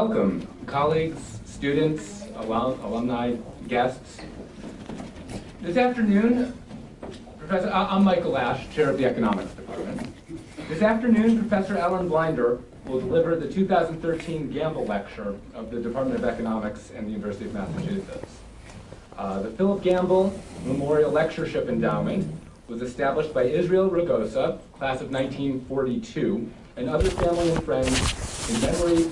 Welcome, colleagues, students, alum, alumni, guests. This afternoon, Professor, I'm Michael Ash, Chair of the Economics Department. This afternoon, Professor Alan Blinder will deliver the 2013 Gamble Lecture of the Department of Economics and the University of Massachusetts. Uh, the Philip Gamble Memorial Lectureship Endowment was established by Israel Ragosa, class of 1942, and other family and friends in memory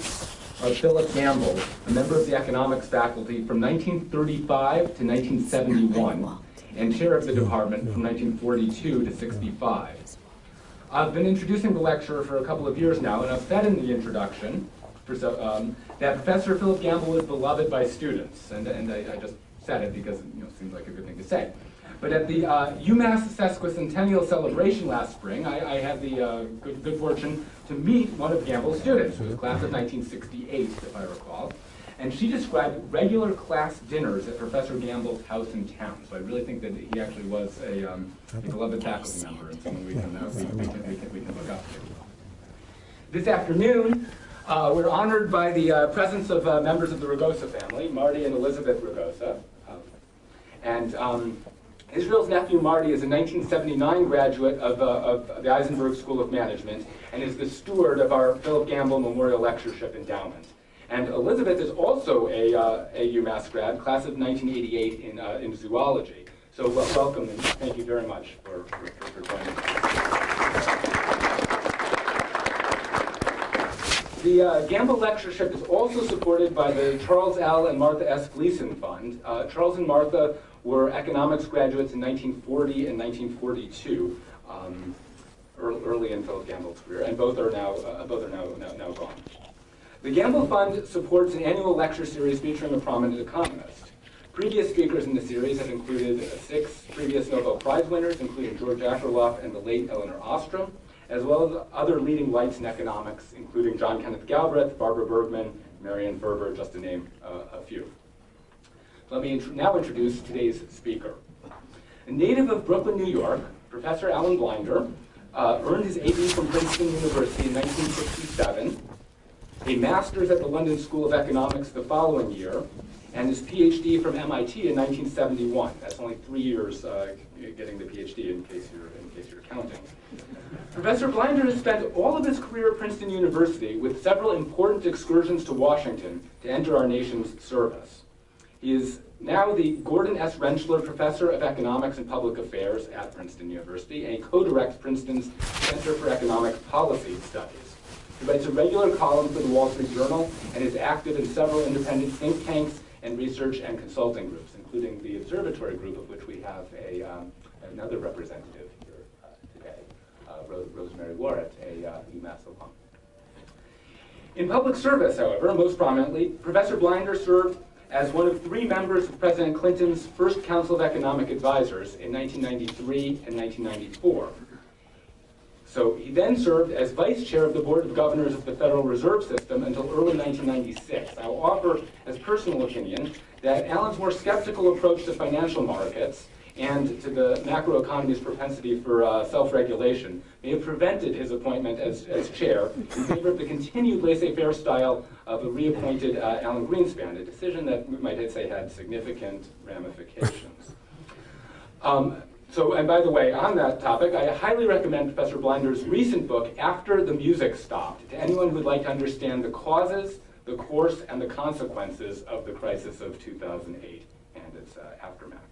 of Philip Gamble, a member of the economics faculty from 1935 to 1971, and chair of the department from 1942 to 65. I've been introducing the lecturer for a couple of years now, and I've said in the introduction so, um, that Professor Philip Gamble is beloved by students, and, and I, I just said it because you know, it seems like a good thing to say. But at the uh, UMass sesquicentennial celebration last spring, I, I had the uh, good, good fortune to meet one of Gamble's students, who was class of 1968, if I recall. And she described regular class dinners at Professor Gamble's house in town. So I really think that he actually was a, um, beloved faculty member and someone we can, uh, we, we, can, we, can, we can look up to. This afternoon, uh, we're honored by the uh, presence of uh, members of the Ragosa family, Marty and Elizabeth Ragosa. Um, and um, Israel's nephew Marty is a 1979 graduate of, uh, of, the Isenberg School of Management and is the steward of our Philip Gamble Memorial Lectureship Endowment. And Elizabeth is also a, uh, a UMass grad, class of 1988 in, uh, in zoology. So welcome and thank you very much for, for, for joining us. The uh, Gamble Lectureship is also supported by the Charles L. and Martha S. Gleason Fund. Uh, Charles and Martha were economics graduates in 1940 and 1942, um, early in Philip Gamble's career, and both are now uh, both are now, now, now gone. The Gamble Fund supports an annual lecture series featuring a prominent economist. Previous speakers in the series have included six previous Nobel Prize winners, including George Akerlof and the late Elinor Ostrom, as well as other leading lights in economics, including John Kenneth Galbraith, Barbara Bergmann, Marianne Ferber, just to name uh, a few. Let me int now introduce today's speaker. A native of Brooklyn, New York, Professor Alan Blinder uh, earned his AB from Princeton University in 1967, a master's at the London School of Economics the following year, and his PhD from MIT in 1971. That's only three years uh, getting the PhD in case you're, in case you're counting. Professor Blinder has spent all of his career at Princeton University with several important excursions to Washington to enter our nation's service. He is now the Gordon S. Rentschler Professor of Economics and Public Affairs at Princeton University and co-directs Princeton's Center for Economic Policy Studies. He writes a regular column for the Wall Street Journal and is active in several independent think tanks and research and consulting groups, including the Observatory Group, of which we have a, um, another representative here uh, today, uh, Rose, Rosemary Warrett, a uh, UMass alum. In public service, however, most prominently, Professor Blinder served as one of three members of President Clinton's first Council of Economic Advisors in 1993 and 1994. So he then served as vice chair of the Board of Governors of the Federal Reserve System until early 1996. I will offer as personal opinion that Alan's more skeptical approach to financial markets and to the macroeconomy's propensity for uh, self-regulation may have prevented his appointment as, as chair in favor of the continued laissez-faire style of a reappointed uh, Alan Greenspan, a decision that we might say had significant ramifications. Um, so, and by the way, on that topic, I highly recommend Professor Blinder's recent book, After the Music Stopped, to anyone who would like to understand the causes, the course, and the consequences of the crisis of 2008 and its uh, aftermath.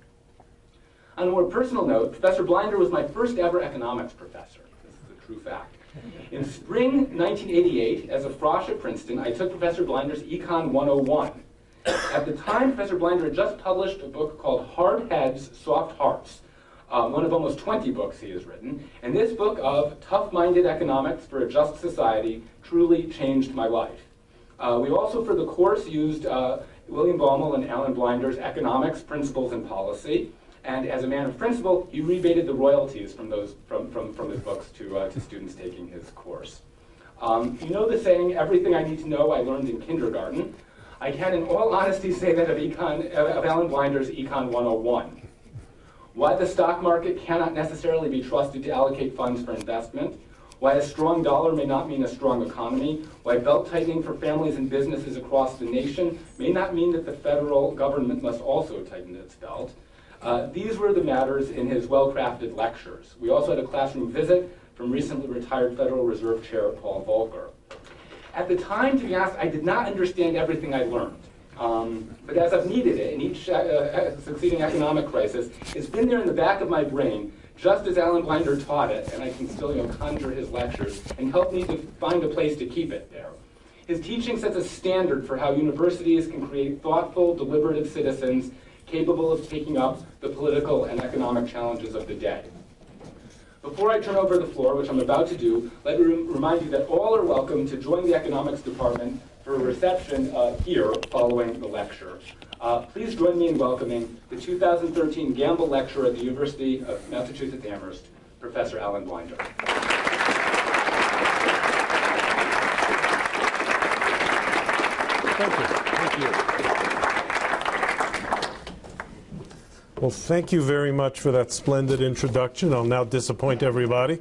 On a more personal note, Professor Blinder was my first ever economics professor. This is a true fact. In spring 1988, as a frosh at Princeton, I took Professor Blinder's Econ 101. At the time, Professor Blinder had just published a book called Hard Heads, Soft Hearts, um, one of almost 20 books he has written. And this book of tough-minded economics for a just society truly changed my life. Uh, we also, for the course, used uh, William Baumol and Alan Blinder's Economics, Principles, and Policy. And as a man of principle, he rebated the royalties from those from, from, from his books to, uh, to students taking his course. Um, you know the saying, everything I need to know I learned in kindergarten. I can in all honesty say that of, econ, of Alan Blinder's Econ 101. Why the stock market cannot necessarily be trusted to allocate funds for investment, why a strong dollar may not mean a strong economy, why belt tightening for families and businesses across the nation may not mean that the federal government must also tighten its belt. Uh, these were the matters in his well-crafted lectures. We also had a classroom visit from recently retired Federal Reserve Chair Paul Volcker. At the time, to be honest, I did not understand everything I learned. Um, but as I've needed it in each uh, uh, succeeding economic crisis, it's been there in the back of my brain, just as Alan Blinder taught it, and I can still you know, conjure his lectures, and help me to find a place to keep it there. His teaching sets a standard for how universities can create thoughtful, deliberative citizens capable of taking up the political and economic challenges of the day. Before I turn over the floor, which I'm about to do, let me remind you that all are welcome to join the economics department for a reception uh, here following the lecture. Uh, please join me in welcoming the 2013 Gamble Lecturer at the University of Massachusetts Amherst, Professor Alan Blinder. Thank you. Well, thank you very much for that splendid introduction. I'll now disappoint everybody.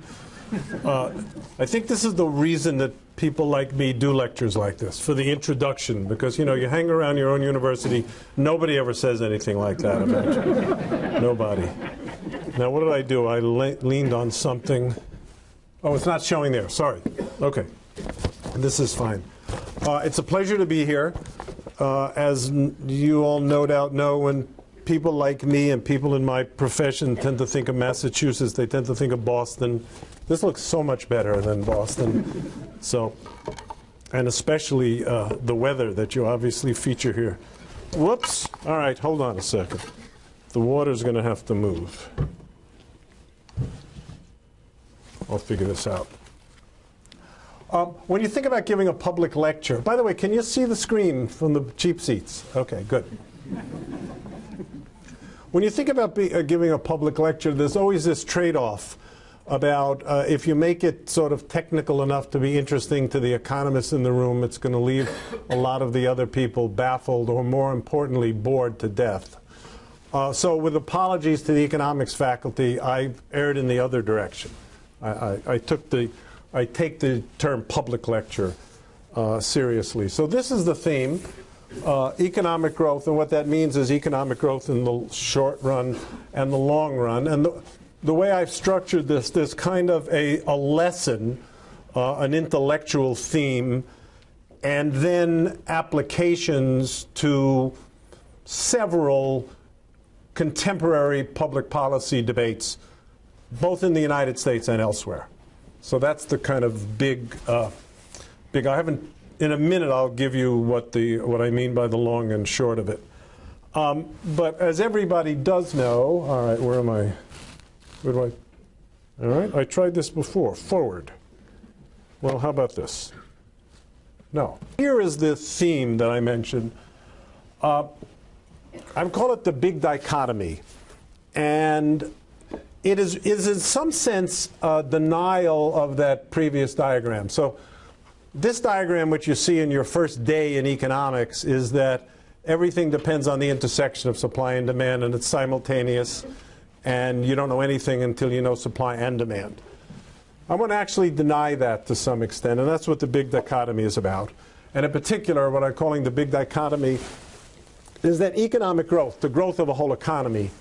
Uh, I think this is the reason that people like me do lectures like this, for the introduction, because, you know, you hang around your own university, nobody ever says anything like that about you. nobody. Now, what did I do? I le leaned on something. Oh, it's not showing there. Sorry. Okay. This is fine. Uh, it's a pleasure to be here. Uh, as you all no doubt know, when people like me and people in my profession tend to think of Massachusetts. They tend to think of Boston. This looks so much better than Boston. So, and especially uh, the weather that you obviously feature here. Whoops. All right, hold on a second. The water's going to have to move. I'll figure this out. Um, when you think about giving a public lecture, by the way, can you see the screen from the cheap seats? Okay, good. When you think about be, uh, giving a public lecture, there's always this trade-off about uh, if you make it sort of technical enough to be interesting to the economists in the room, it's going to leave a lot of the other people baffled or, more importantly, bored to death. Uh, so with apologies to the economics faculty, I erred in the other direction. I, I, I took the, I take the term public lecture uh, seriously. So this is the theme uh, economic growth, and what that means is economic growth in the short run and the long run. And the, the way I've structured this, there's kind of a, a lesson, uh, an intellectual theme, and then applications to several contemporary public policy debates, both in the United States and elsewhere. So that's the kind of big, uh, big. I haven't in a minute, I'll give you what the what I mean by the long and short of it. Um, but as everybody does know, all right, where am I? Where do I? All right, I tried this before. Forward. Well, how about this? No. Here is the theme that I mentioned. Uh, I call it the big dichotomy, and it is is in some sense a denial of that previous diagram. So this diagram, which you see in your first day in economics, is that everything depends on the intersection of supply and demand, and it's simultaneous, and you don't know anything until you know supply and demand. I want to actually deny that to some extent, and that's what the big dichotomy is about. And in particular, what I'm calling the big dichotomy is that economic growth, the growth of a whole economy,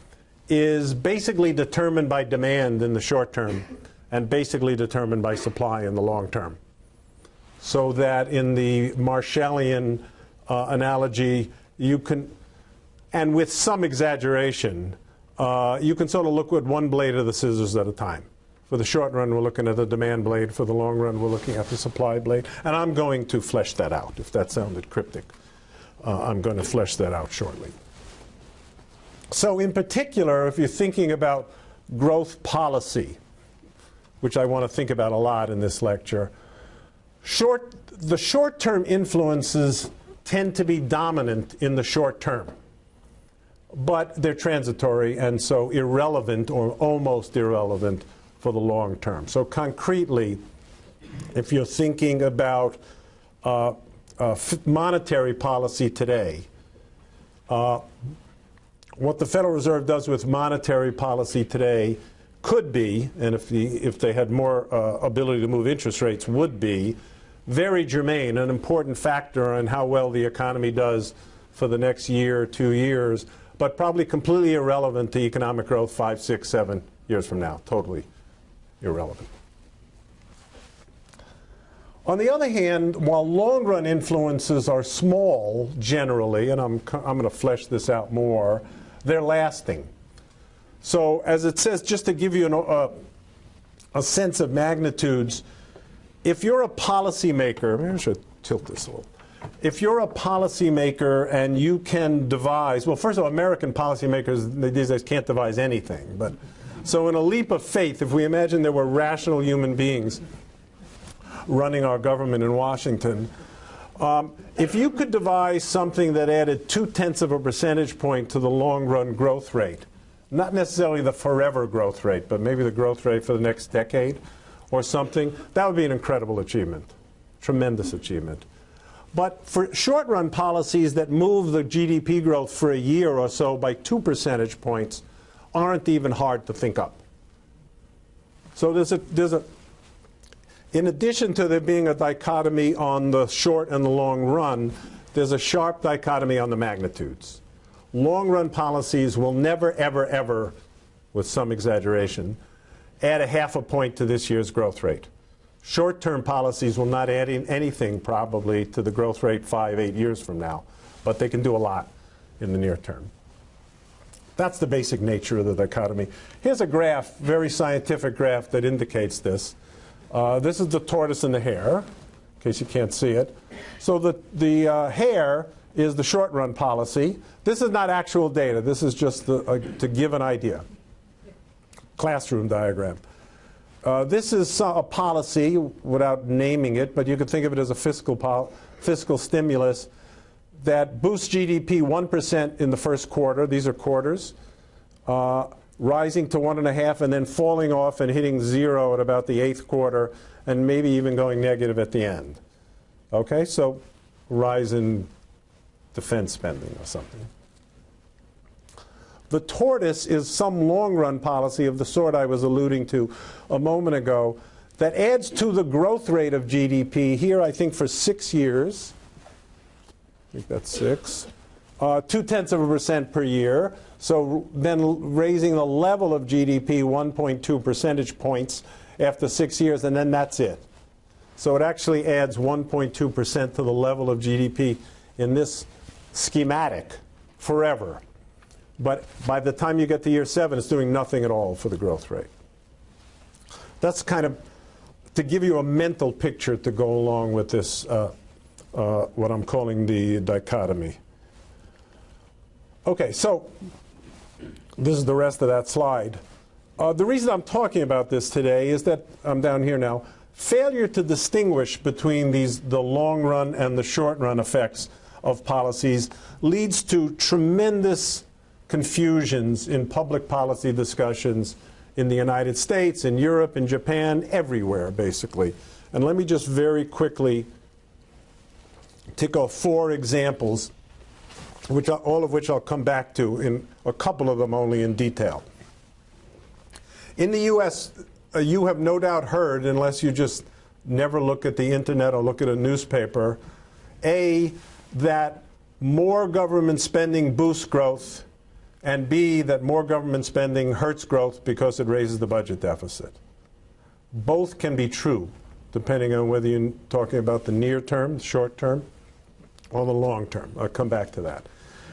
is basically determined by demand in the short term and basically determined by supply in the long term so that in the Marshallian uh, analogy, you can, and with some exaggeration, uh, you can sort of look at one blade of the scissors at a time. For the short run, we're looking at the demand blade. For the long run, we're looking at the supply blade. And I'm going to flesh that out. If that sounded cryptic, uh, I'm going to flesh that out shortly. So in particular, if you're thinking about growth policy, which I want to think about a lot in this lecture, Short, the short-term influences tend to be dominant in the short term, but they're transitory and so irrelevant or almost irrelevant for the long term. So concretely, if you're thinking about uh, uh, monetary policy today, uh, what the Federal Reserve does with monetary policy today could be, and if, the, if they had more uh, ability to move interest rates, would be very germane, an important factor in how well the economy does for the next year or two years, but probably completely irrelevant to economic growth five, six, seven years from now. Totally irrelevant. On the other hand, while long run influences are small generally, and I'm, I'm going to flesh this out more, they're lasting. So, as it says, just to give you an, uh, a sense of magnitudes, if you're a policymaker, maybe I should tilt this a little. If you're a policymaker and you can devise, well, first of all, American policymakers these days can't devise anything. But so, in a leap of faith, if we imagine there were rational human beings running our government in Washington. Um, if you could devise something that added two tenths of a percentage point to the long run growth rate, not necessarily the forever growth rate, but maybe the growth rate for the next decade or something, that would be an incredible achievement, tremendous achievement. But for short run policies that move the GDP growth for a year or so by two percentage points aren't even hard to think up. So there's a, there's a, in addition to there being a dichotomy on the short and the long run, there's a sharp dichotomy on the magnitudes. Long run policies will never, ever, ever, with some exaggeration, add a half a point to this year's growth rate. Short term policies will not add in anything probably to the growth rate five, eight years from now, but they can do a lot in the near term. That's the basic nature of the dichotomy. Here's a graph, very scientific graph that indicates this. Uh, this is the tortoise and the hare, in case you can't see it. So the, the uh, hare is the short run policy. This is not actual data. This is just the, uh, to give an idea. Classroom diagram. Uh, this is a policy without naming it, but you could think of it as a fiscal, fiscal stimulus that boosts GDP 1% in the first quarter. These are quarters. Uh, rising to one and a half and then falling off and hitting zero at about the eighth quarter and maybe even going negative at the end. Okay, so rise in defense spending or something. The tortoise is some long run policy of the sort I was alluding to a moment ago that adds to the growth rate of GDP here, I think, for six years. I think that's six. Uh, two tenths of a percent per year. So then raising the level of GDP 1.2 percentage points after six years, and then that's it. So it actually adds 1.2% to the level of GDP in this schematic forever. But by the time you get to year seven, it's doing nothing at all for the growth rate. That's kind of to give you a mental picture to go along with this, uh, uh, what I'm calling the dichotomy. Okay, so this is the rest of that slide. Uh, the reason I'm talking about this today is that I'm down here now. Failure to distinguish between these the long run and the short run effects of policies leads to tremendous confusions in public policy discussions in the United States, in Europe, in Japan, everywhere basically. And let me just very quickly tick off four examples which I, all of which I'll come back to in a couple of them only in detail. In the U.S., uh, you have no doubt heard, unless you just never look at the internet or look at a newspaper, A, that more government spending boosts growth, and B, that more government spending hurts growth because it raises the budget deficit. Both can be true, depending on whether you're talking about the near term, the short term, or the long term. I'll come back to that.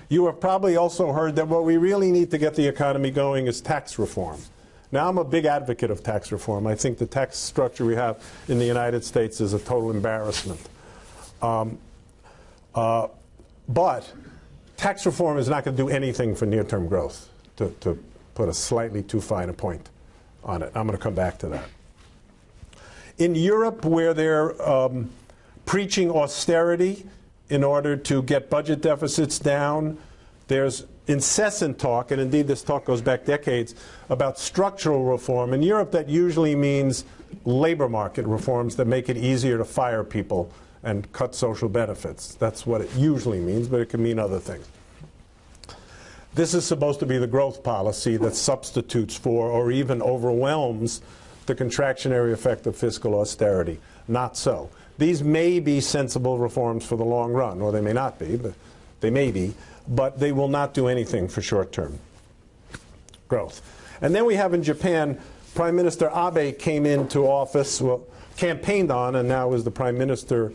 You have probably also heard that what we really need to get the economy going is tax reform. Now, I'm a big advocate of tax reform. I think the tax structure we have in the United States is a total embarrassment. Um, uh, but tax reform is not going to do anything for near term growth, to, to put a slightly too fine a point on it. I'm going to come back to that. In Europe, where they're um, preaching austerity, in order to get budget deficits down. There's incessant talk, and indeed this talk goes back decades, about structural reform. In Europe, that usually means labor market reforms that make it easier to fire people and cut social benefits. That's what it usually means, but it can mean other things. this is supposed to be the growth policy that substitutes for or even overwhelms the contractionary effect of fiscal austerity. Not so. These may be sensible reforms for the long run, or they may not be, but they may be, but they will not do anything for short term growth. And then we have in Japan, Prime Minister Abe came into office, well, campaigned on, and now is the Prime Minister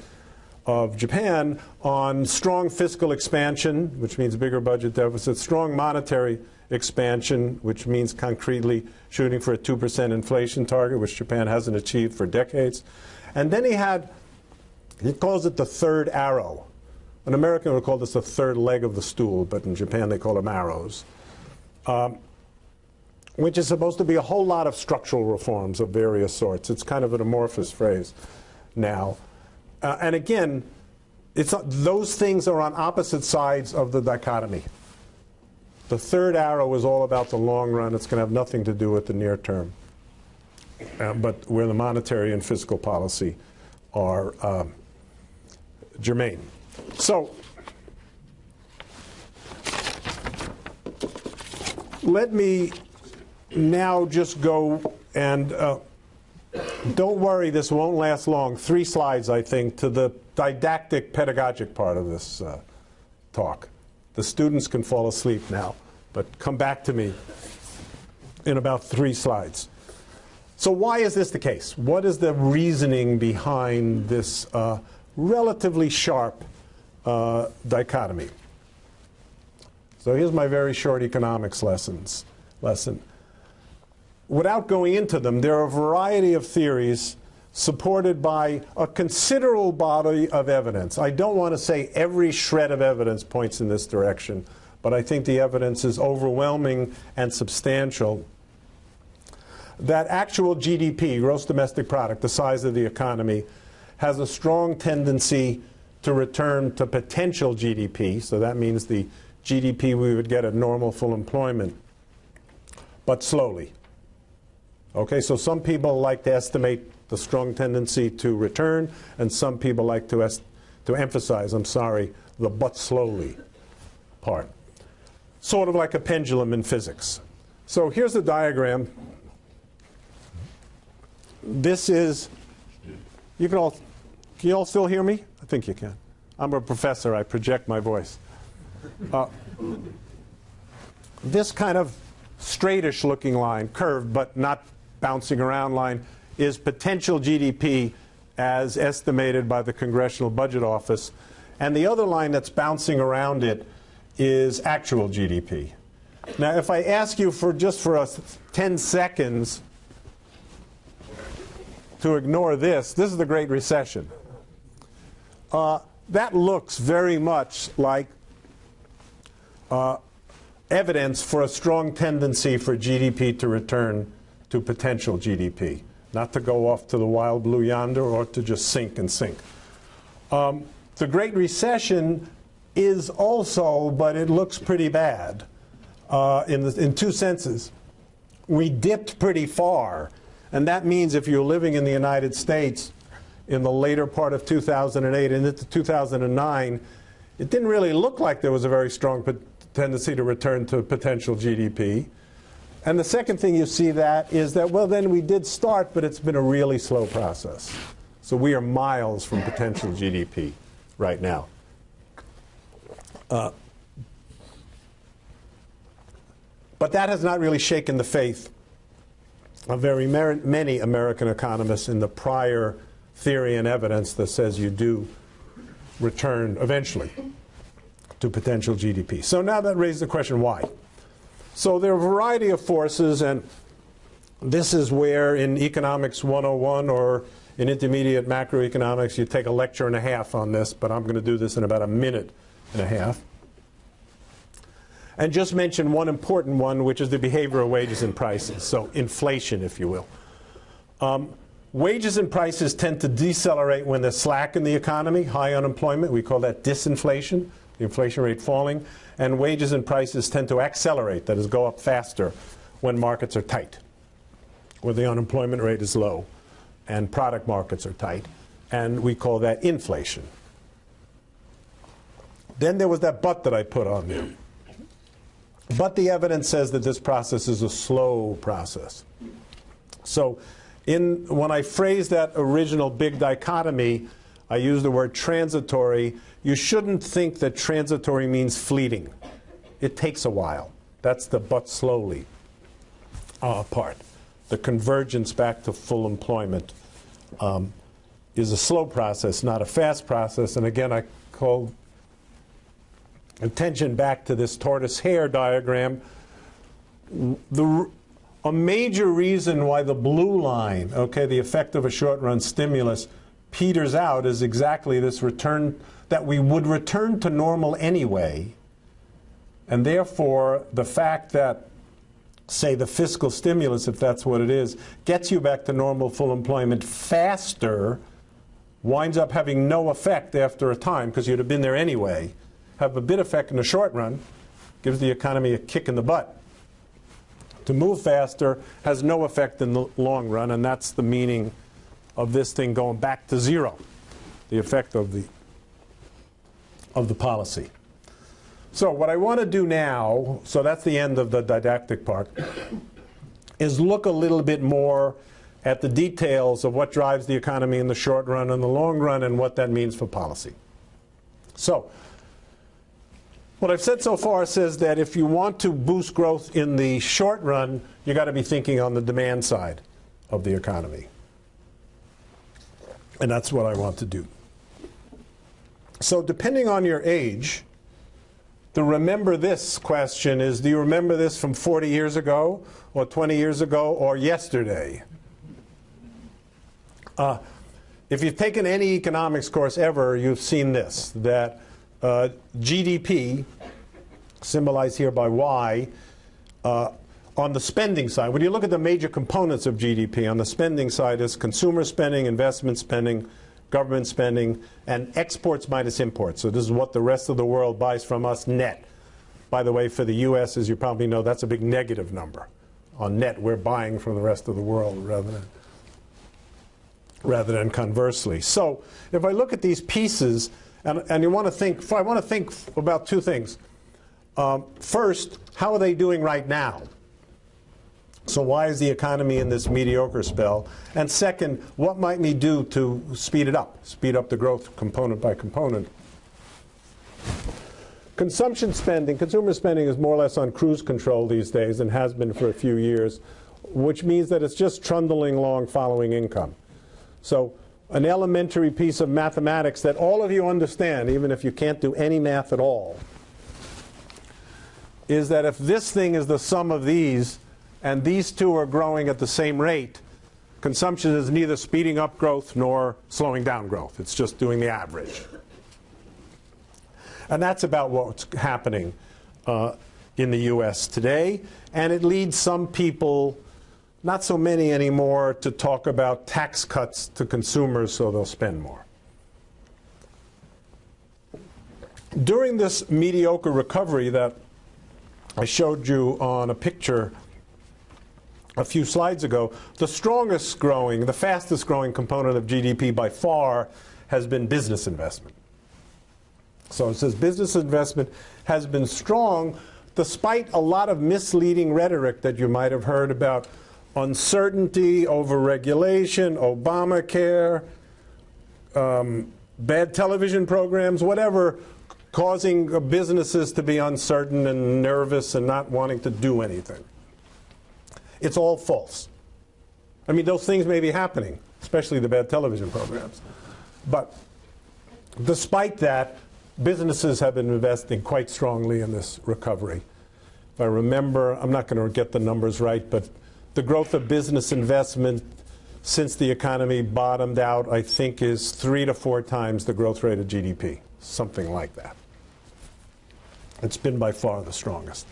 of Japan, on strong fiscal expansion, which means bigger budget deficits, strong monetary expansion, which means concretely shooting for a 2% inflation target, which Japan hasn't achieved for decades. And then he had, he calls it the third arrow. An American would call this the third leg of the stool, but in Japan they call them arrows. Um, which is supposed to be a whole lot of structural reforms of various sorts. It's kind of an amorphous phrase now. Uh, and again, it's, those things are on opposite sides of the dichotomy. The third arrow is all about the long run. It's going to have nothing to do with the near term. Uh, but where the monetary and fiscal policy are um, germane. So, let me now just go and uh, don't worry, this won't last long. Three slides, I think, to the didactic pedagogic part of this uh, talk. The students can fall asleep now, but come back to me in about three slides. So why is this the case? What is the reasoning behind this uh, relatively sharp uh, dichotomy? So here's my very short economics lessons lesson without going into them, there are a variety of theories supported by a considerable body of evidence. I don't want to say every shred of evidence points in this direction, but I think the evidence is overwhelming and substantial that actual GDP, gross domestic product, the size of the economy, has a strong tendency to return to potential GDP. So that means the GDP we would get at normal full employment, but slowly. Okay, so some people like to estimate the strong tendency to return, and some people like to, to emphasize, I'm sorry, the but slowly part. Sort of like a pendulum in physics. So here's the diagram. This is, you can all, can you all still hear me? I think you can. I'm a professor, I project my voice. Uh, this kind of straightish looking line, curved but not bouncing around line is potential GDP as estimated by the Congressional Budget Office. And the other line that's bouncing around it is actual GDP. Now, if I ask you for just for us 10 seconds to ignore this, this is the Great Recession. Uh, that looks very much like uh, evidence for a strong tendency for GDP to return to potential GDP, not to go off to the wild blue yonder or to just sink and sink. Um, the Great Recession is also, but it looks pretty bad uh, in, the, in two senses. We dipped pretty far, and that means if you're living in the United States in the later part of 2008 and into 2009, it didn't really look like there was a very strong tendency to return to potential GDP. And the second thing you see that is that, well, then we did start, but it's been a really slow process. So we are miles from potential GDP right now. Uh, but that has not really shaken the faith of very many American economists in the prior theory and evidence that says you do return eventually to potential GDP. So now that raises the question why? So there are a variety of forces, and this is where in Economics 101 or in intermediate macroeconomics, you take a lecture and a half on this, but I'm going to do this in about a minute and a half. And just mention one important one, which is the behavior of wages and prices, so inflation, if you will. Um, wages and prices tend to decelerate when there's slack in the economy, high unemployment. We call that disinflation, the inflation rate falling and wages and prices tend to accelerate, that is, go up faster when markets are tight, where the unemployment rate is low and product markets are tight. And we call that inflation. Then there was that but that I put on there. But the evidence says that this process is a slow process. So in, when I phrase that original big dichotomy, I use the word transitory. You shouldn't think that transitory means fleeting. It takes a while. That's the but slowly uh, part. The convergence back to full employment um, is a slow process, not a fast process. And again, I call attention back to this tortoise hare diagram. The, a major reason why the blue line, okay, the effect of a short run stimulus, peters out is exactly this return that we would return to normal anyway. And therefore, the fact that, say, the fiscal stimulus, if that's what it is, gets you back to normal full employment faster, winds up having no effect after a time because you'd have been there anyway, have a bit effect in the short run, gives the economy a kick in the butt to move faster has no effect in the long run, and that's the meaning of this thing going back to zero, the effect of the, of the policy. So what I want to do now, so that's the end of the didactic part, is look a little bit more at the details of what drives the economy in the short run and the long run and what that means for policy. So what I've said so far says that if you want to boost growth in the short run, you've got to be thinking on the demand side of the economy. And that's what I want to do. So, depending on your age, the remember this question is do you remember this from 40 years ago, or 20 years ago, or yesterday? Uh, if you've taken any economics course ever, you've seen this that uh, GDP, symbolized here by Y, uh, on the spending side, when you look at the major components of GDP, on the spending side is consumer spending, investment spending, government spending, and exports minus imports. So this is what the rest of the world buys from us net. By the way, for the U.S., as you probably know, that's a big negative number. On net, we're buying from the rest of the world rather than, rather than conversely. So if I look at these pieces, and, and you want to think, I want to think about two things. Um, first, how are they doing right now? So why is the economy in this mediocre spell? And second, what might we do to speed it up, speed up the growth component by component? Consumption spending, consumer spending is more or less on cruise control these days and has been for a few years, which means that it's just trundling along following income. So an elementary piece of mathematics that all of you understand, even if you can't do any math at all, is that if this thing is the sum of these, and these two are growing at the same rate, consumption is neither speeding up growth nor slowing down growth. It's just doing the average. And that's about what's happening uh, in the US today. And it leads some people not so many anymore to talk about tax cuts to consumers so they'll spend more. During this mediocre recovery that I showed you on a picture a few slides ago, the strongest growing, the fastest growing component of GDP by far has been business investment. So it says business investment has been strong despite a lot of misleading rhetoric that you might have heard about uncertainty overregulation, Obamacare, um, bad television programs, whatever, causing businesses to be uncertain and nervous and not wanting to do anything. It's all false. I mean, those things may be happening, especially the bad television programs. But despite that, businesses have been investing quite strongly in this recovery. If I remember, I'm not going to get the numbers right, but the growth of business investment since the economy bottomed out, I think, is three to four times the growth rate of GDP, something like that. It's been by far the strongest.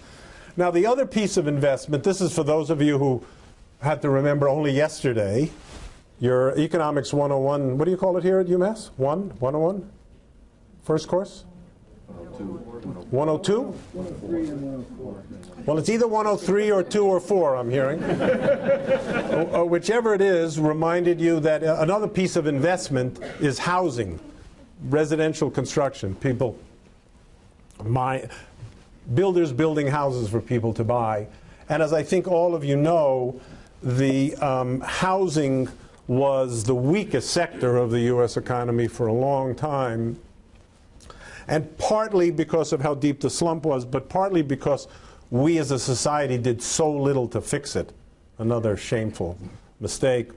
Now, the other piece of investment, this is for those of you who had to remember only yesterday, your Economics 101, what do you call it here at UMass? 1? 101? First course? 102? 103 and 104. Well, it's either 103 or 2 or 4, I'm hearing. Uh, uh, whichever it is, reminded you that uh, another piece of investment is housing, residential construction. People, my, builders building houses for people to buy. And as I think all of you know, the um, housing was the weakest sector of the U.S. economy for a long time. And partly because of how deep the slump was, but partly because we as a society did so little to fix it. Another shameful mistake.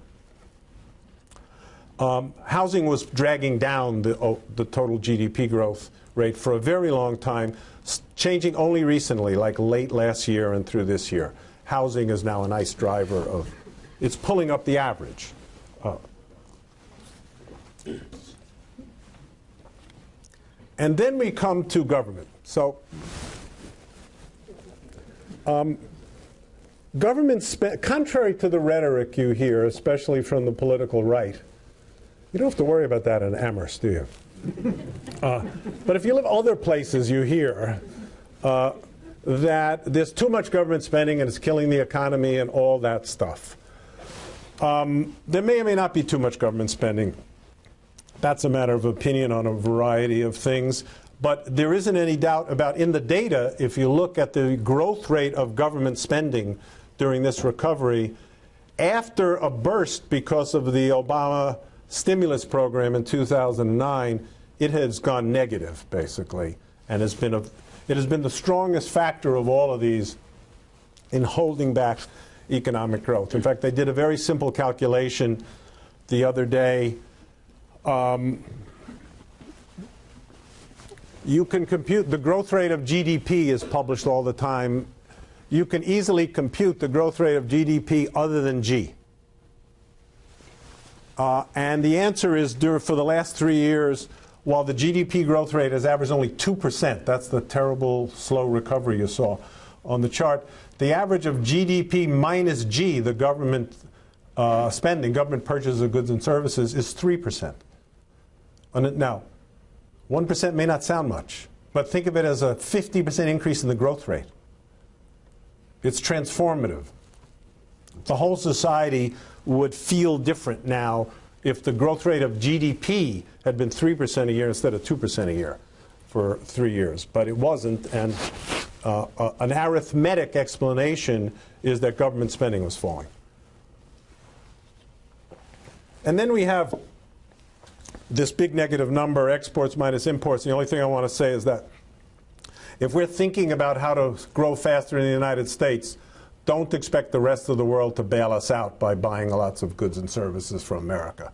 Um, housing was dragging down the, oh, the total GDP growth rate for a very long time, changing only recently, like late last year and through this year. Housing is now a nice driver of, it's pulling up the average. Uh, and then we come to government. So, um, government, contrary to the rhetoric you hear, especially from the political right, you don't have to worry about that in Amherst, do you? Uh, but if you live other places, you hear uh, that there's too much government spending and it's killing the economy and all that stuff. Um, there may or may not be too much government spending. That's a matter of opinion on a variety of things. But there isn't any doubt about in the data, if you look at the growth rate of government spending during this recovery, after a burst because of the Obama stimulus program in 2009, it has gone negative, basically, and has been a, it has been the strongest factor of all of these in holding back economic growth. In fact, they did a very simple calculation the other day. Um, you can compute the growth rate of GDP is published all the time. You can easily compute the growth rate of GDP other than G. Uh, and the answer is for the last three years, while the GDP growth rate has averaged only 2%, that's the terrible slow recovery you saw on the chart, the average of GDP minus G, the government uh, spending, government purchases of goods and services, is 3%. Now, 1% may not sound much, but think of it as a 50% increase in the growth rate. It's transformative. The whole society would feel different now if the growth rate of GDP had been 3% a year instead of 2% a year for three years. But it wasn't, and uh, uh, an arithmetic explanation is that government spending was falling. And then we have this big negative number, exports minus imports. The only thing I want to say is that if we're thinking about how to grow faster in the United States, don't expect the rest of the world to bail us out by buying lots of goods and services from America.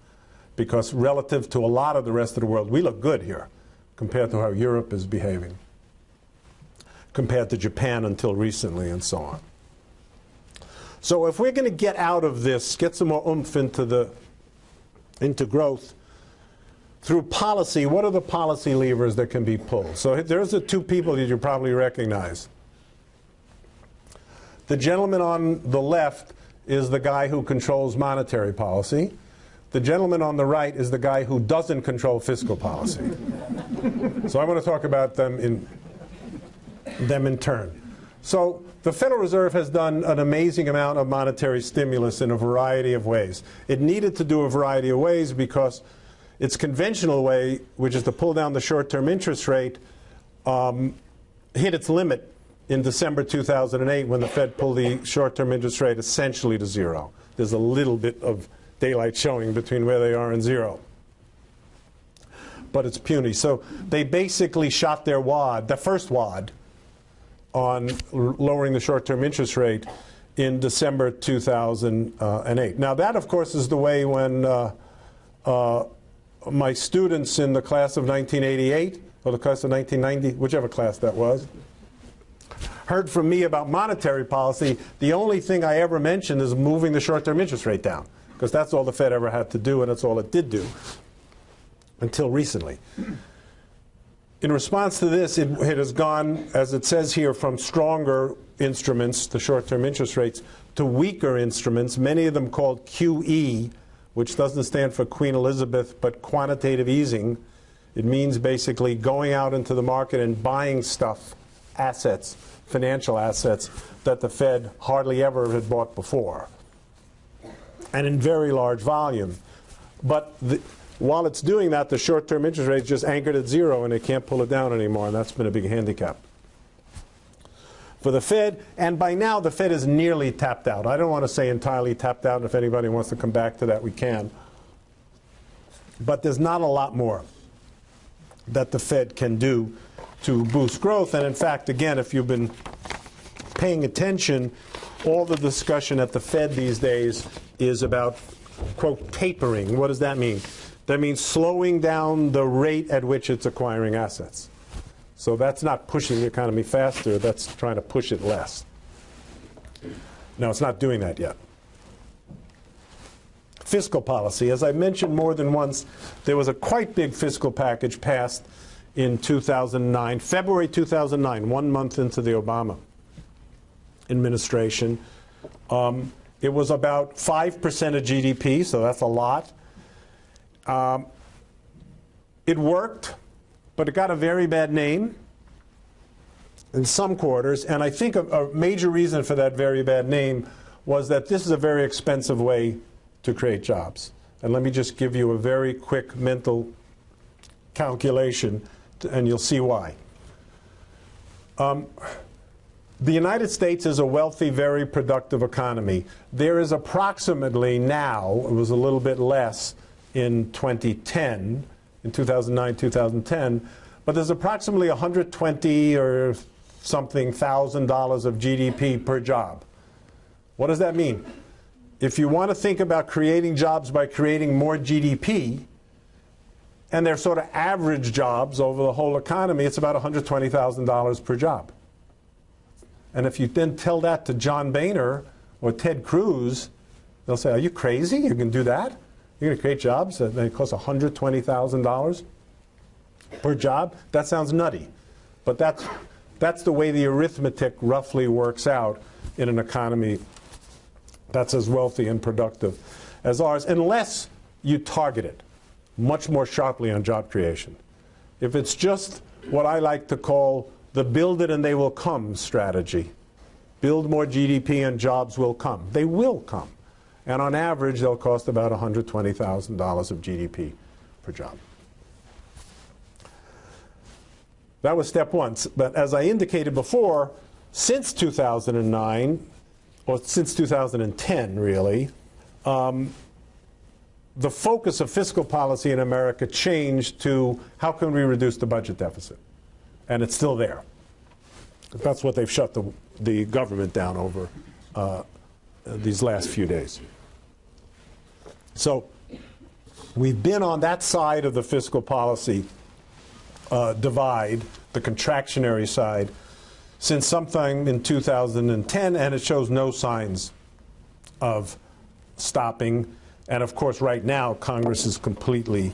Because relative to a lot of the rest of the world, we look good here compared to how Europe is behaving, compared to Japan until recently, and so on. So if we're going to get out of this, get some more oomph into, the, into growth, through policy, what are the policy levers that can be pulled? So there's the two people that you probably recognize. The gentleman on the left is the guy who controls monetary policy. The gentleman on the right is the guy who doesn't control fiscal policy. so I want to talk about them in, them in turn. So the Federal Reserve has done an amazing amount of monetary stimulus in a variety of ways. It needed to do a variety of ways because its conventional way, which is to pull down the short-term interest rate, um, hit its limit in December 2008 when the Fed pulled the short-term interest rate essentially to zero. There's a little bit of daylight showing between where they are and zero. But it's puny. So they basically shot their wad, the first wad, on lowering the short-term interest rate in December 2008. Now that, of course, is the way when uh, uh, my students in the class of 1988, or the class of 1990, whichever class that was, heard from me about monetary policy, the only thing I ever mentioned is moving the short-term interest rate down, because that's all the Fed ever had to do, and that's all it did do until recently. In response to this, it, it has gone, as it says here, from stronger instruments, the short-term interest rates, to weaker instruments, many of them called QE, which doesn't stand for Queen Elizabeth, but quantitative easing. It means basically going out into the market and buying stuff, assets, financial assets that the Fed hardly ever had bought before, and in very large volume. But the, while it's doing that, the short-term interest rate is just anchored at zero, and it can't pull it down anymore, and that's been a big handicap. for the Fed. And by now, the Fed is nearly tapped out. I don't want to say entirely tapped out. If anybody wants to come back to that, we can. But there's not a lot more that the Fed can do to boost growth. And in fact, again, if you've been paying attention, all the discussion at the Fed these days is about, quote, tapering. What does that mean? That means slowing down the rate at which it's acquiring assets. So that's not pushing the economy faster, that's trying to push it less. No, it's not doing that yet. Fiscal policy. As I mentioned more than once, there was a quite big fiscal package passed in 2009, February 2009, one month into the Obama administration. Um, it was about 5% of GDP, so that's a lot. Um, it worked, but it got a very bad name in some quarters, and I think a, a major reason for that very bad name was that this is a very expensive way to create jobs. And let me just give you a very quick mental calculation, and you'll see why. Um, the United States is a wealthy, very productive economy. There is approximately now, it was a little bit less in 2010, in 2009, 2010, but there's approximately 120 or something thousand dollars of GDP per job. What does that mean? If you want to think about creating jobs by creating more GDP, and they're sort of average jobs over the whole economy, it's about $120,000 per job. And if you then tell that to John Boehner or Ted Cruz, they'll say, Are you crazy? You can do that? You're going to create jobs that cost $120,000 per job? That sounds nutty. But that's, that's the way the arithmetic roughly works out in an economy that's as wealthy and productive as ours, unless you target it much more sharply on job creation. If it's just what I like to call the build it and they will come strategy, build more GDP and jobs will come. They will come. And on average, they'll cost about $120,000 of GDP per job. That was step one. But as I indicated before, since 2009, or since 2010 really, um, the focus of fiscal policy in America changed to how can we reduce the budget deficit? And it's still there. That's what they've shut the, the government down over uh, these last few days. So we've been on that side of the fiscal policy uh, divide, the contractionary side, since sometime in 2010, and it shows no signs of stopping. And of course, right now, Congress is completely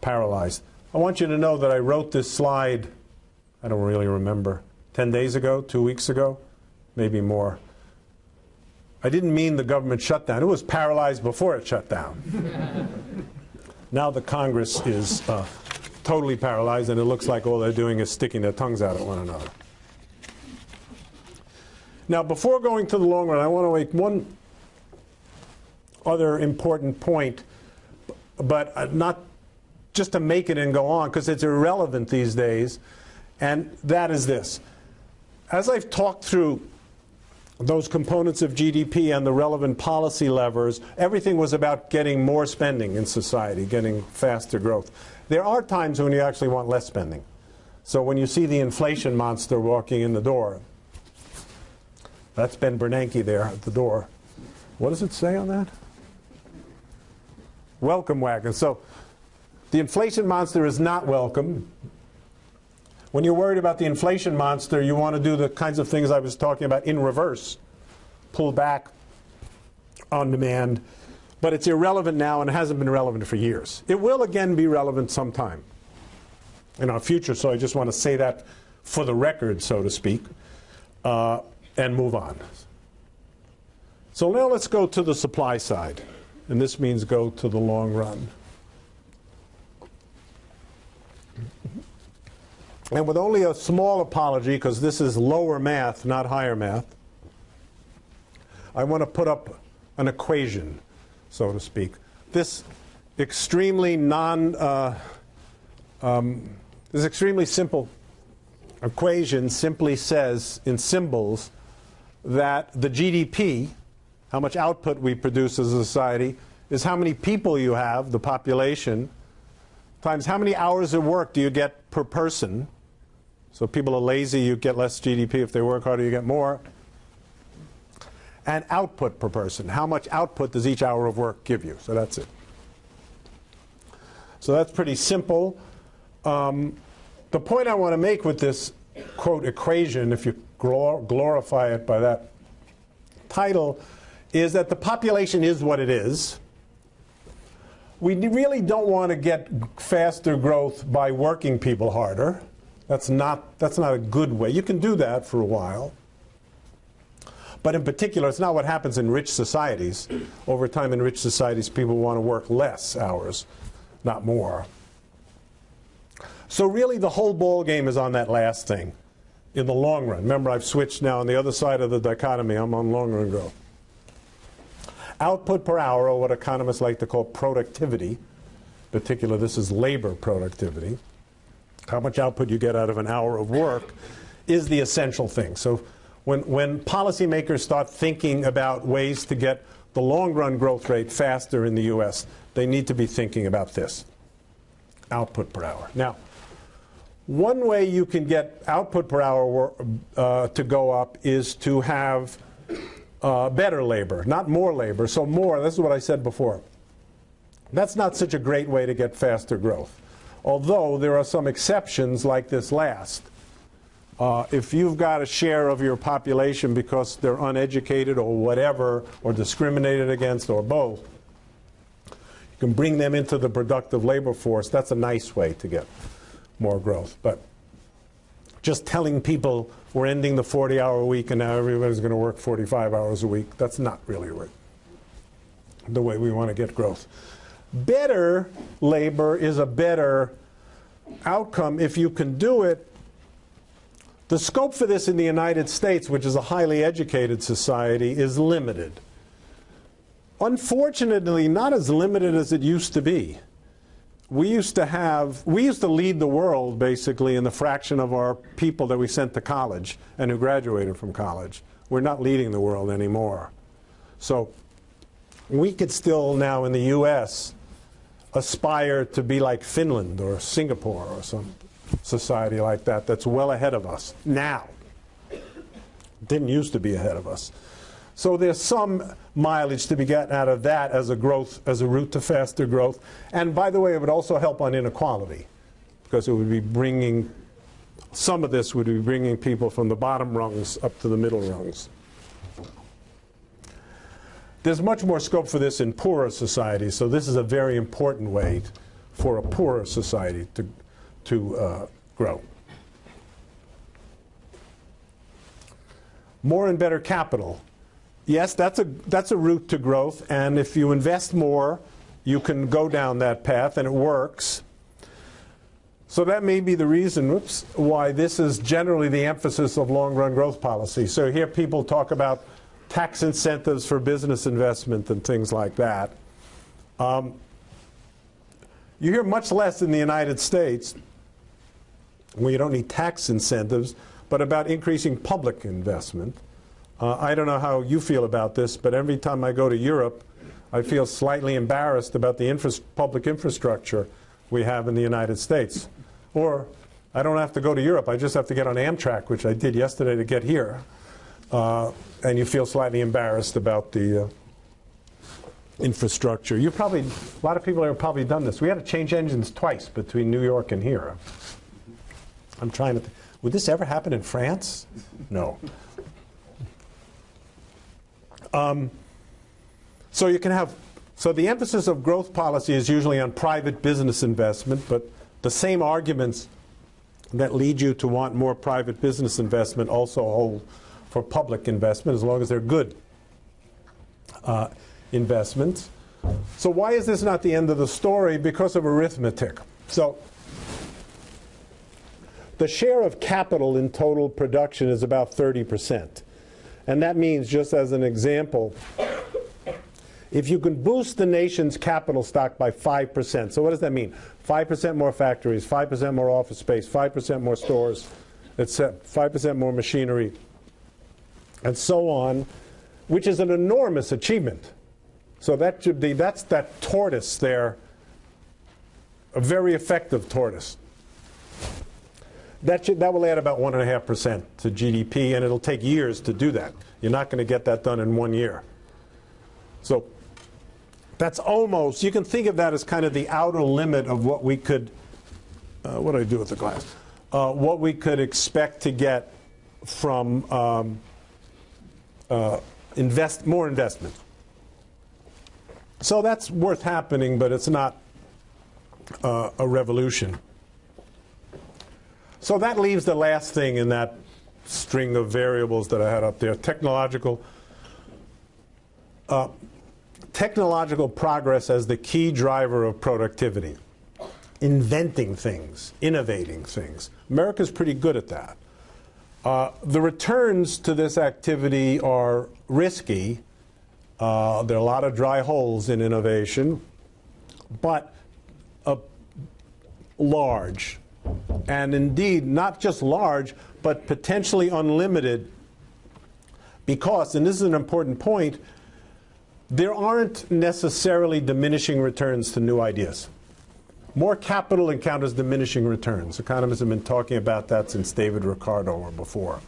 paralyzed. I want you to know that I wrote this slide, I don't really remember, 10 days ago, two weeks ago, maybe more. I didn't mean the government shutdown. It was paralyzed before it shut down. now the Congress is uh, totally paralyzed, and it looks like all they're doing is sticking their tongues out at one another. Now, before going to the long run, I want to make one other important point, but uh, not just to make it and go on, because it's irrelevant these days, and that is this. As I've talked through those components of GDP and the relevant policy levers, everything was about getting more spending in society, getting faster growth. There are times when you actually want less spending. So when you see the inflation monster walking in the door, that's Ben Bernanke there at the door. What does it say on that? Welcome wagon. So the inflation monster is not welcome. When you're worried about the inflation monster, you want to do the kinds of things I was talking about in reverse. Pull back on demand. But it's irrelevant now and it hasn't been relevant for years. It will again be relevant sometime in our future, so I just want to say that for the record, so to speak, uh, and move on. So now let's go to the supply side, and this means go to the long run. And with only a small apology, because this is lower math, not higher math, I want to put up an equation, so to speak. This extremely non, uh, um, this extremely simple equation simply says in symbols that the GDP, how much output we produce as a society, is how many people you have, the population, times how many hours of work do you get per person. So people are lazy, you get less GDP. If they work harder, you get more. And output per person. How much output does each hour of work give you? So that's it. So that's pretty simple. Um, the point I want to make with this quote equation, if you glor glorify it by that title, is that the population is what it is. We really don't want to get faster growth by working people harder. That's not, that's not a good way. You can do that for a while. But in particular, it's not what happens in rich societies. Over time in rich societies, people want to work less hours, not more. So really the whole ball game is on that last thing in the long run. Remember, I've switched now on the other side of the dichotomy. I'm on long run growth. Output per hour, or what economists like to call productivity, in particular, this is labor productivity, how much output you get out of an hour of work, is the essential thing. So when, when policymakers start thinking about ways to get the long run growth rate faster in the US, they need to be thinking about this output per hour. Now, one way you can get output per hour uh, to go up is to have uh, better labor, not more labor. So more, this is what I said before. That's not such a great way to get faster growth. Although there are some exceptions like this last. Uh, if you've got a share of your population because they're uneducated or whatever, or discriminated against, or both, you can bring them into the productive labor force. That's a nice way to get more growth. But just telling people we're ending the 40 hour week and now everybody's going to work 45 hours a week, that's not really right. the way we want to get growth. Better labor is a better outcome if you can do it. The scope for this in the United States, which is a highly educated society, is limited. Unfortunately, not as limited as it used to be we used to have, we used to lead the world basically in the fraction of our people that we sent to college and who graduated from college. We're not leading the world anymore. So we could still now in the US aspire to be like Finland or Singapore or some society like that that's well ahead of us now. Didn't used to be ahead of us. So there's some mileage to be gotten out of that as a growth, as a route to faster growth. And by the way, it would also help on inequality because it would be bringing, some of this would be bringing people from the bottom rungs up to the middle rungs. There's much more scope for this in poorer societies, so this is a very important way for a poorer society to, to uh, grow. More and better capital yes, that's a, that's a route to growth, and if you invest more, you can go down that path, and it works. So that may be the reason why this is generally the emphasis of long-run growth policy. So here people talk about tax incentives for business investment and things like that. Um, you hear much less in the United States, where you don't need tax incentives, but about increasing public investment. Uh, I don't know how you feel about this, but every time I go to Europe, I feel slightly embarrassed about the infra public infrastructure we have in the United States. Or I don't have to go to Europe, I just have to get on Amtrak, which I did yesterday to get here. Uh, and you feel slightly embarrassed about the uh, infrastructure. You probably, a lot of people have probably done this. We had to change engines twice between New York and here. I'm trying to, would this ever happen in France? No. Um, so you can have, so the emphasis of growth policy is usually on private business investment, but the same arguments that lead you to want more private business investment also hold for public investment as long as they're good uh, investments. So why is this not the end of the story? Because of arithmetic. So the share of capital in total production is about 30 percent. And that means, just as an example, if you can boost the nation's capital stock by 5%, so what does that mean? 5% more factories, 5% more office space, 5% more stores, It's 5% more machinery, and so on, which is an enormous achievement. So that should be, that's that tortoise there, a very effective tortoise. That, should, that will add about 1.5% to GDP, and it'll take years to do that. You're not going to get that done in one year. So that's almost, you can think of that as kind of the outer limit of what we could, uh, what do I do with the glass? Uh, what we could expect to get from um, uh, invest, more investment. So that's worth happening, but it's not uh, a revolution. So that leaves the last thing in that string of variables that I had up there technological. Uh, technological progress as the key driver of productivity, inventing things, innovating things. America's pretty good at that. Uh, the returns to this activity are risky. Uh, there are a lot of dry holes in innovation, but large. And indeed, not just large, but potentially unlimited because, and this is an important point, there aren't necessarily diminishing returns to new ideas. More capital encounters diminishing returns. Economists have been talking about that since David Ricardo or before.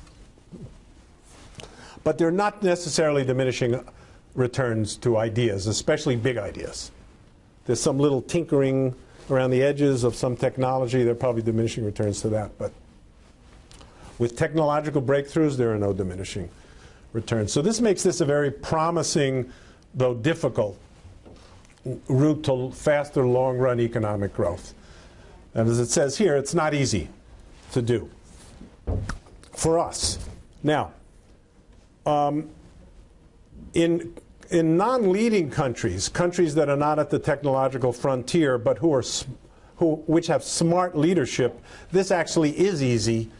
But they're not necessarily diminishing returns to ideas, especially big ideas. There's some little tinkering around the edges of some technology, there are probably diminishing returns to that. But with technological breakthroughs, there are no diminishing returns. So this makes this a very promising, though difficult, route to faster long-run economic growth. And as it says here, it's not easy to do for us. Now, um, in in non-leading countries, countries that are not at the technological frontier but who are who which have smart leadership, this actually is easy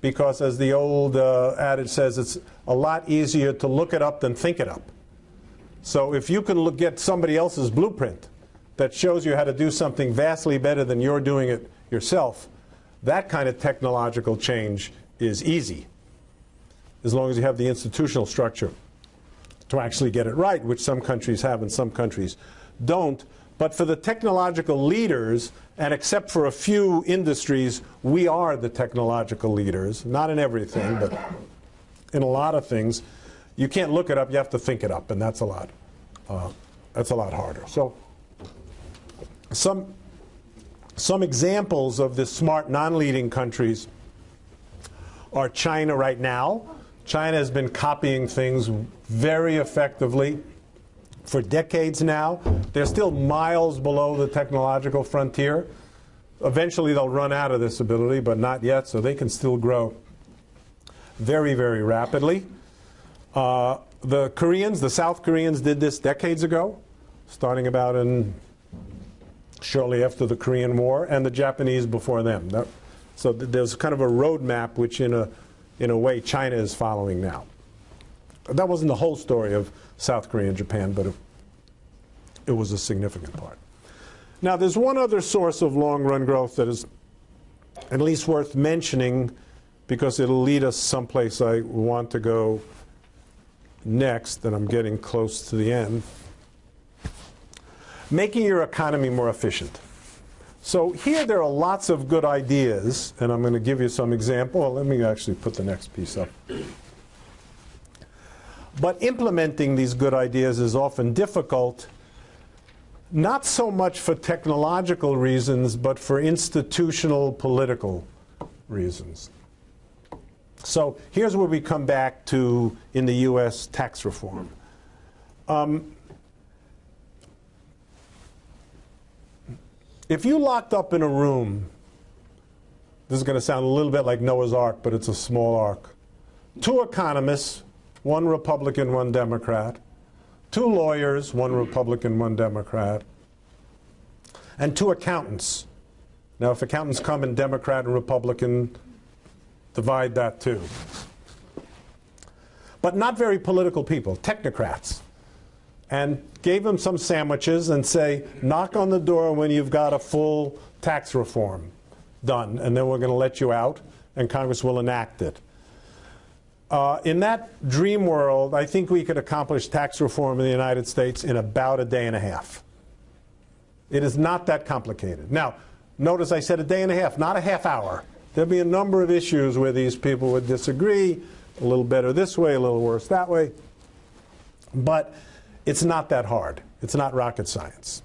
because as the old uh, adage says, it's a lot easier to look it up than think it up. So if you can look, get somebody else's blueprint that shows you how to do something vastly better than you're doing it yourself, that kind of technological change is easy as long as you have the institutional structure to actually get it right, which some countries have and some countries don't. But for the technological leaders, and except for a few industries, we are the technological leaders. Not in everything, but in a lot of things. You can't look it up, you have to think it up, and that's a lot. Uh, that's a lot harder. So some, some examples of the smart non-leading countries are China right now. China has been copying things very effectively for decades now. They're still miles below the technological frontier. Eventually they'll run out of this ability, but not yet, so they can still grow very, very rapidly. Uh, the Koreans, the South Koreans did this decades ago, starting about in shortly after the Korean War, and the Japanese before them. So th there's kind of a roadmap which in a, in a way China is following now that wasn't the whole story of South Korea and Japan, but it, was a significant part. Now, there's one other source of long run growth that is at least worth mentioning because it'll lead us someplace I want to go next, and I'm getting close to the end. Making your economy more efficient. So here there are lots of good ideas, and I'm going to give you some example. Well, let me actually put the next piece up. But implementing these good ideas is often difficult, not so much for technological reasons, but for institutional political reasons. So here's where we come back to in the U.S. tax reform. Um, if you locked up in a room, this is going to sound a little bit like Noah's Ark, but it's a small ark. Two economists, one Republican, one Democrat, two lawyers, one Republican, one Democrat, and two accountants. Now, if accountants come in Democrat and Republican, divide that too. But not very political people, technocrats. And gave them some sandwiches and say, knock on the door when you've got a full tax reform done, and then we're going to let you out and Congress will enact it. Uh, in that dream world, I think we could accomplish tax reform in the United States in about a day and a half. It is not that complicated. Now, notice I said a day and a half, not a half hour. There'll be a number of issues where these people would disagree, a little better this way, a little worse that way. But it's not that hard. It's not rocket science.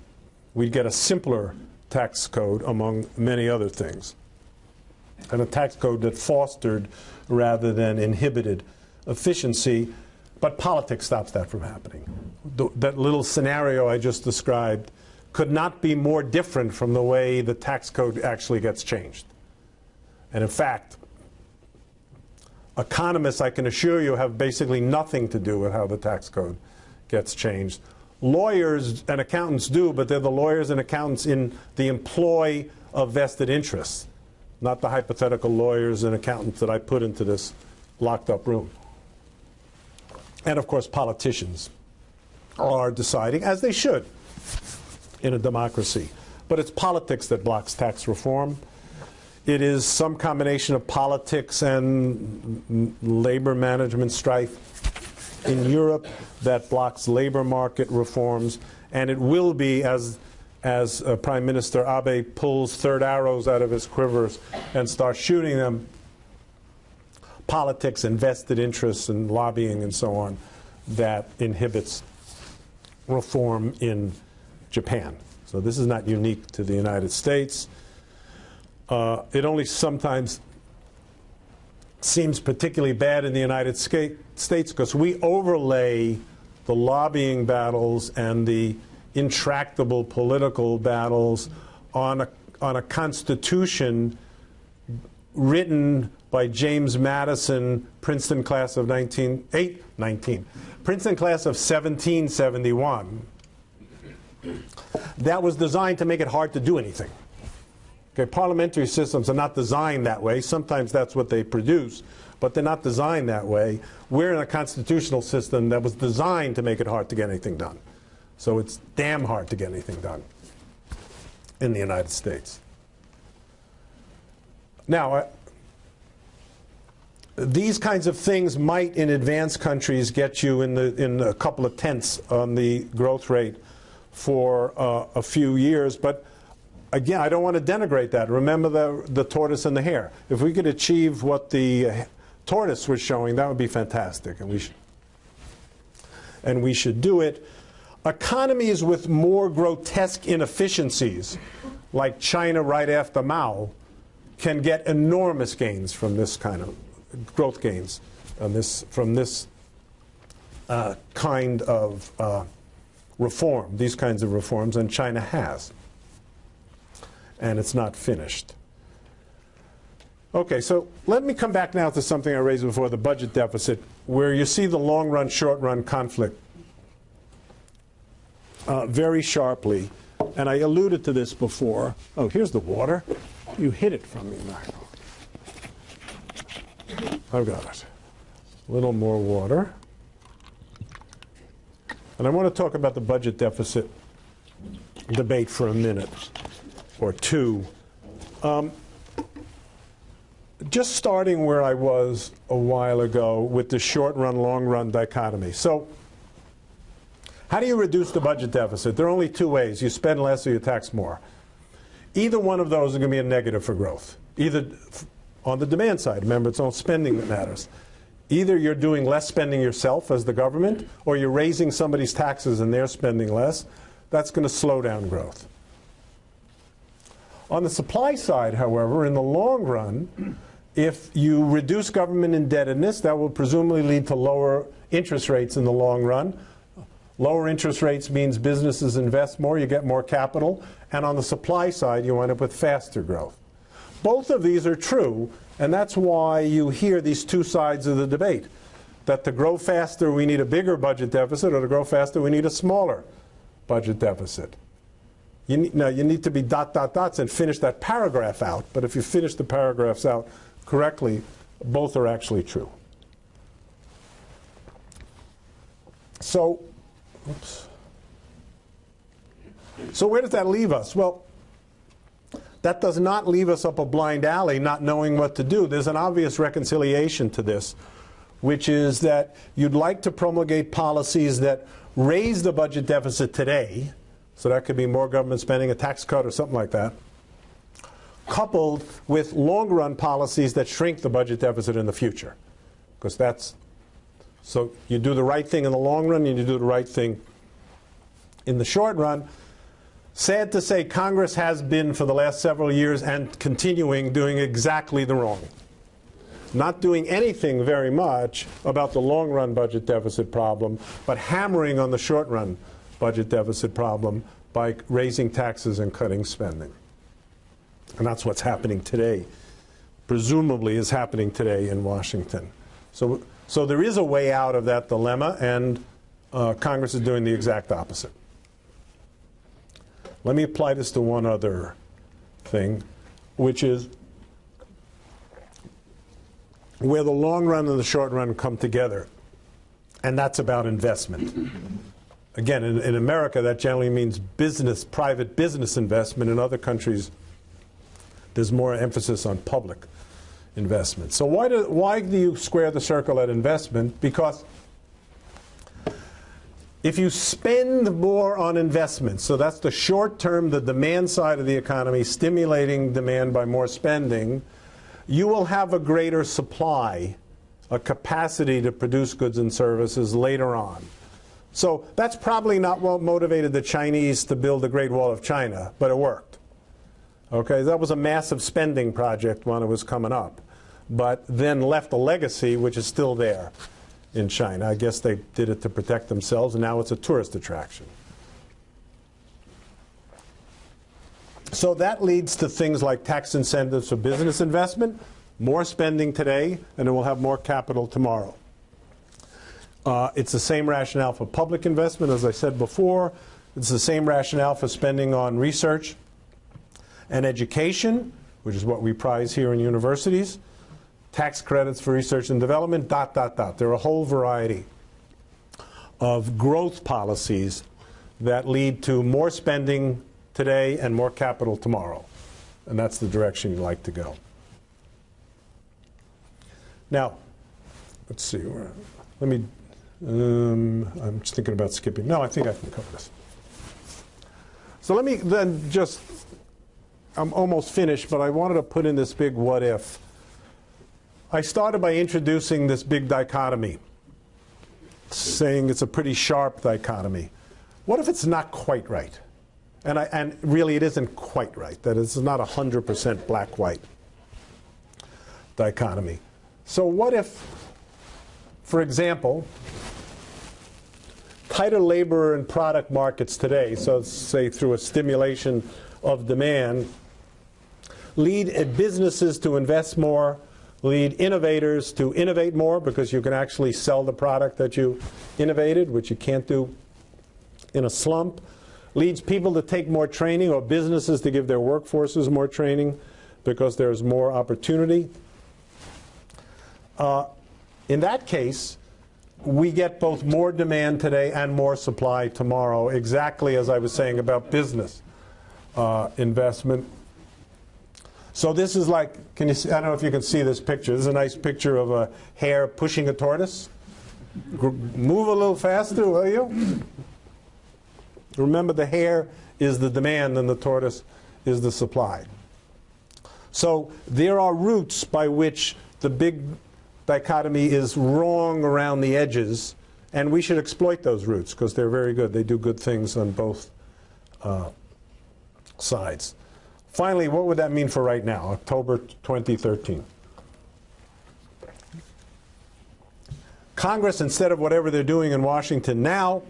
We'd get a simpler tax code among many other things. And a tax code that fostered rather than inhibited efficiency, but politics stops that from happening. The, that little scenario I just described could not be more different from the way the tax code actually gets changed. And in fact, economists, I can assure you, have basically nothing to do with how the tax code gets changed. Lawyers and accountants do, but they're the lawyers and accountants in the employ of vested interests, not the hypothetical lawyers and accountants that I put into this locked up room. And of course, politicians are deciding, as they should in a democracy. But it's politics that blocks tax reform. It is some combination of politics and labor management strife in Europe that blocks labor market reforms, and it will be as as uh, Prime Minister Abe pulls third arrows out of his quivers and starts shooting them, politics and vested interests and lobbying and so on that inhibits reform in Japan. So this is not unique to the United States. Uh, it only sometimes seems particularly bad in the United States because we overlay the lobbying battles and the intractable political battles on a, on a constitution written by James Madison, Princeton class of 19, 8, 19, Princeton class of 1771. That was designed to make it hard to do anything. Okay, parliamentary systems are not designed that way. Sometimes that's what they produce, but they're not designed that way. We're in a constitutional system that was designed to make it hard to get anything done. So it's damn hard to get anything done in the United States. Now, uh, these kinds of things might, in advanced countries, get you in, the, in a couple of tenths on the growth rate for uh, a few years, but again, I don't want to denigrate that. Remember the, the tortoise and the hare. If we could achieve what the tortoise was showing, that would be fantastic, and we should, and we should do it. Economies with more grotesque inefficiencies, like China right after Mao, can get enormous gains from this kind of growth gains this, from this uh, kind of uh, reform, these kinds of reforms, and China has and it's not finished. Okay, so let me come back now to something I raised before, the budget deficit, where you see the long run, short run conflict uh, very sharply. And I alluded to this before. Oh, here's the water. You hid it from me, Michael. I've got it. A little more water. And I want to talk about the budget deficit debate for a minute or two. Um, just starting where I was a while ago with the short run, long run dichotomy. So, how do you reduce the budget deficit? There are only two ways you spend less or you tax more. Either one of those is going to be a negative for growth. Either on the demand side, remember, it's all spending that matters. Either you're doing less spending yourself as the government, or you're raising somebody's taxes and they're spending less. That's going to slow down growth. On the supply side, however, in the long run, if you reduce government indebtedness, that will presumably lead to lower interest rates in the long run. Lower interest rates means businesses invest more, you get more capital, and on the supply side, you wind up with faster growth. Both of these are true, and that's why you hear these two sides of the debate. That to grow faster, we need a bigger budget deficit, or to grow faster, we need a smaller budget deficit. You need, now, you need to be dot, dot, dots and finish that paragraph out. But if you finish the paragraphs out correctly, both are actually true. So, oops. So where does that leave us? Well, that does not leave us up a blind alley not knowing what to do. There's an obvious reconciliation to this, which is that you'd like to promulgate policies that raise the budget deficit today, so that could be more government spending, a tax cut, or something like that, coupled with long run policies that shrink the budget deficit in the future. Because that's so you do the right thing in the long run and you do the right thing in the short run. Sad to say, Congress has been for the last several years and continuing doing exactly the wrong. Not doing anything very much about the long run budget deficit problem, but hammering on the short run budget deficit problem by raising taxes and cutting spending. And that's what's happening today, presumably is happening today in Washington. So, so there is a way out of that dilemma, and uh, Congress is doing the exact opposite. Let me apply this to one other thing, which is where the long run and the short run come together, and that's about investment. Again, in, in America, that generally means business, private business investment. In other countries, there's more emphasis on public investment. So why do, why do you square the circle at investment? Because if you spend more on investment, so that's the short term, the demand side of the economy, stimulating demand by more spending, you will have a greater supply, a capacity to produce goods and services later on. So that's probably not what motivated the Chinese to build the Great Wall of China, but it worked. Okay, that was a massive spending project when it was coming up, but then left a legacy which is still there in China. I guess they did it to protect themselves, and now it's a tourist attraction. So that leads to things like tax incentives for business investment, more spending today, and then we'll have more capital tomorrow. Uh, it's the same rationale for public investment, as I said before. It's the same rationale for spending on research and education, which is what we prize here in universities tax credits for research and development, dot, dot, dot. There are a whole variety of growth policies that lead to more spending today and more capital tomorrow. And that's the direction you like to go. Now, let's see. Let me, um, I'm just thinking about skipping. No, I think I can cover this. So let me then just, I'm almost finished, but I wanted to put in this big what if. I started by introducing this big dichotomy, saying it's a pretty sharp dichotomy. What if it's not quite right? And, I, and really, it isn't quite right, that it's not a 100% black white dichotomy. So, what if, for example, tighter labor and product markets today, so say through a stimulation of demand, lead businesses to invest more lead innovators to innovate more because you can actually sell the product that you innovated, which you can't do in a slump. Leads people to take more training or businesses to give their workforces more training because there's more opportunity. Uh, in that case, we get both more demand today and more supply tomorrow, exactly as I was saying about business uh, investment. So this is like, can you see, I don't know if you can see this picture. This is a nice picture of a hare pushing a tortoise. Move a little faster, will you? Remember, the hare is the demand and the tortoise is the supply. So there are routes by which the big dichotomy is wrong around the edges, and we should exploit those routes because they're very good. They do good things on both uh, sides. Finally, what would that mean for right now, October 2013? Congress, instead of whatever they're doing in Washington now,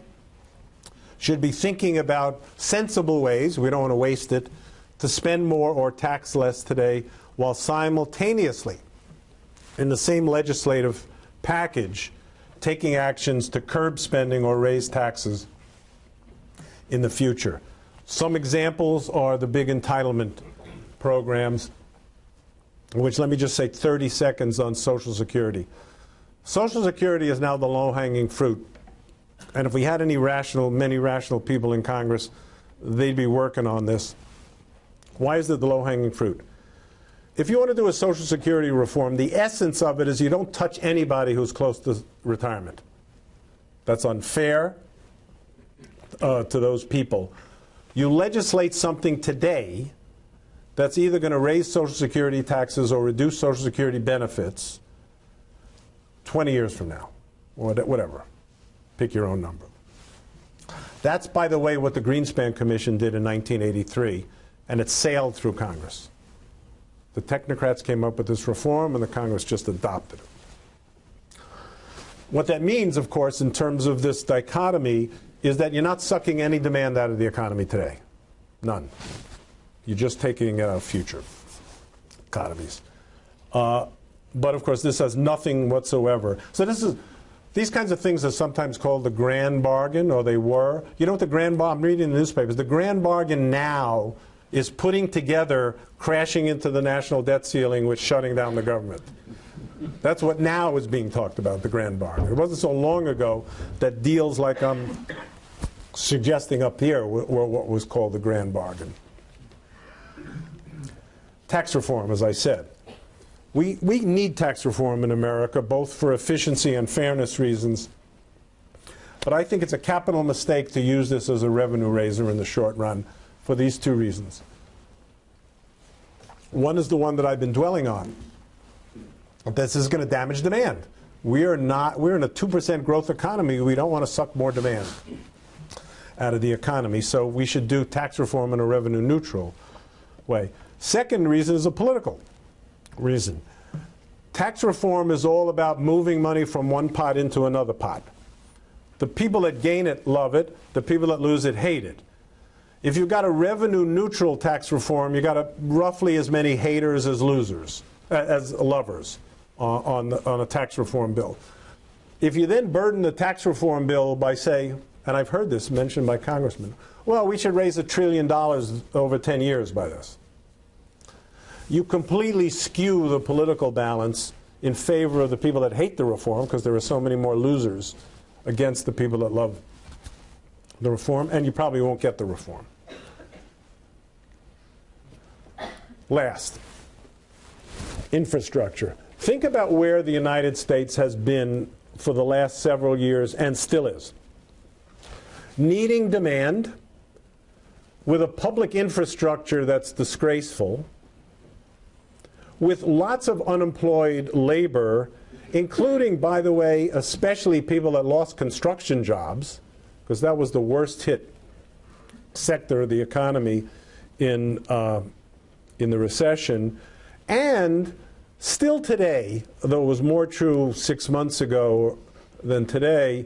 should be thinking about sensible ways, we don't want to waste it, to spend more or tax less today while simultaneously, in the same legislative package, taking actions to curb spending or raise taxes in the future. Some examples are the big entitlement programs, which let me just say 30 seconds on Social Security. Social Security is now the low-hanging fruit. And if we had any rational, many rational people in Congress, they'd be working on this. Why is it the low-hanging fruit? If you want to do a Social Security reform, the essence of it is you don't touch anybody who's close to retirement. That's unfair uh, to those people. You legislate something today that's either going to raise Social Security taxes or reduce Social Security benefits 20 years from now, or whatever. Pick your own number. That's, by the way, what the Greenspan Commission did in 1983, and it sailed through Congress. The technocrats came up with this reform, and the Congress just adopted it. What that means, of course, in terms of this dichotomy, is that you're not sucking any demand out of the economy today. None. You're just taking uh, future economies. Uh, but of course, this has nothing whatsoever. So this is these kinds of things are sometimes called the grand bargain, or they were. You know what the grand bargain? I'm reading the newspapers. The grand bargain now is putting together crashing into the national debt ceiling with shutting down the government. That's what now is being talked about, the grand bargain. It wasn't so long ago that deals like I'm suggesting up here were, what was called the grand bargain. Tax reform, as I said. We, we need tax reform in America, both for efficiency and fairness reasons. But I think it's a capital mistake to use this as a revenue raiser in the short run for these two reasons. One is the one that I've been dwelling on. This is going to damage demand. We are not, we're in a 2% growth economy. We don't want to suck more demand out of the economy. So we should do tax reform in a revenue neutral way. Second reason is a political reason. Tax reform is all about moving money from one pot into another pot. The people that gain it love it. The people that lose it hate it. If you've got a revenue neutral tax reform, you've got a, roughly as many haters as losers, as lovers uh, on, the, on a tax reform bill. If you then burden the tax reform bill by, say, and I've heard this mentioned by congressmen, well, we should raise a trillion dollars over 10 years by this you completely skew the political balance in favor of the people that hate the reform because there are so many more losers against the people that love the reform, and you probably won't get the reform. Last, infrastructure. Think about where the United States has been for the last several years and still is. Needing demand with a public infrastructure that's disgraceful with lots of unemployed labor, including, by the way, especially people that lost construction jobs, because that was the worst hit sector of the economy in, uh, in the recession. And still today, though it was more true six months ago than today,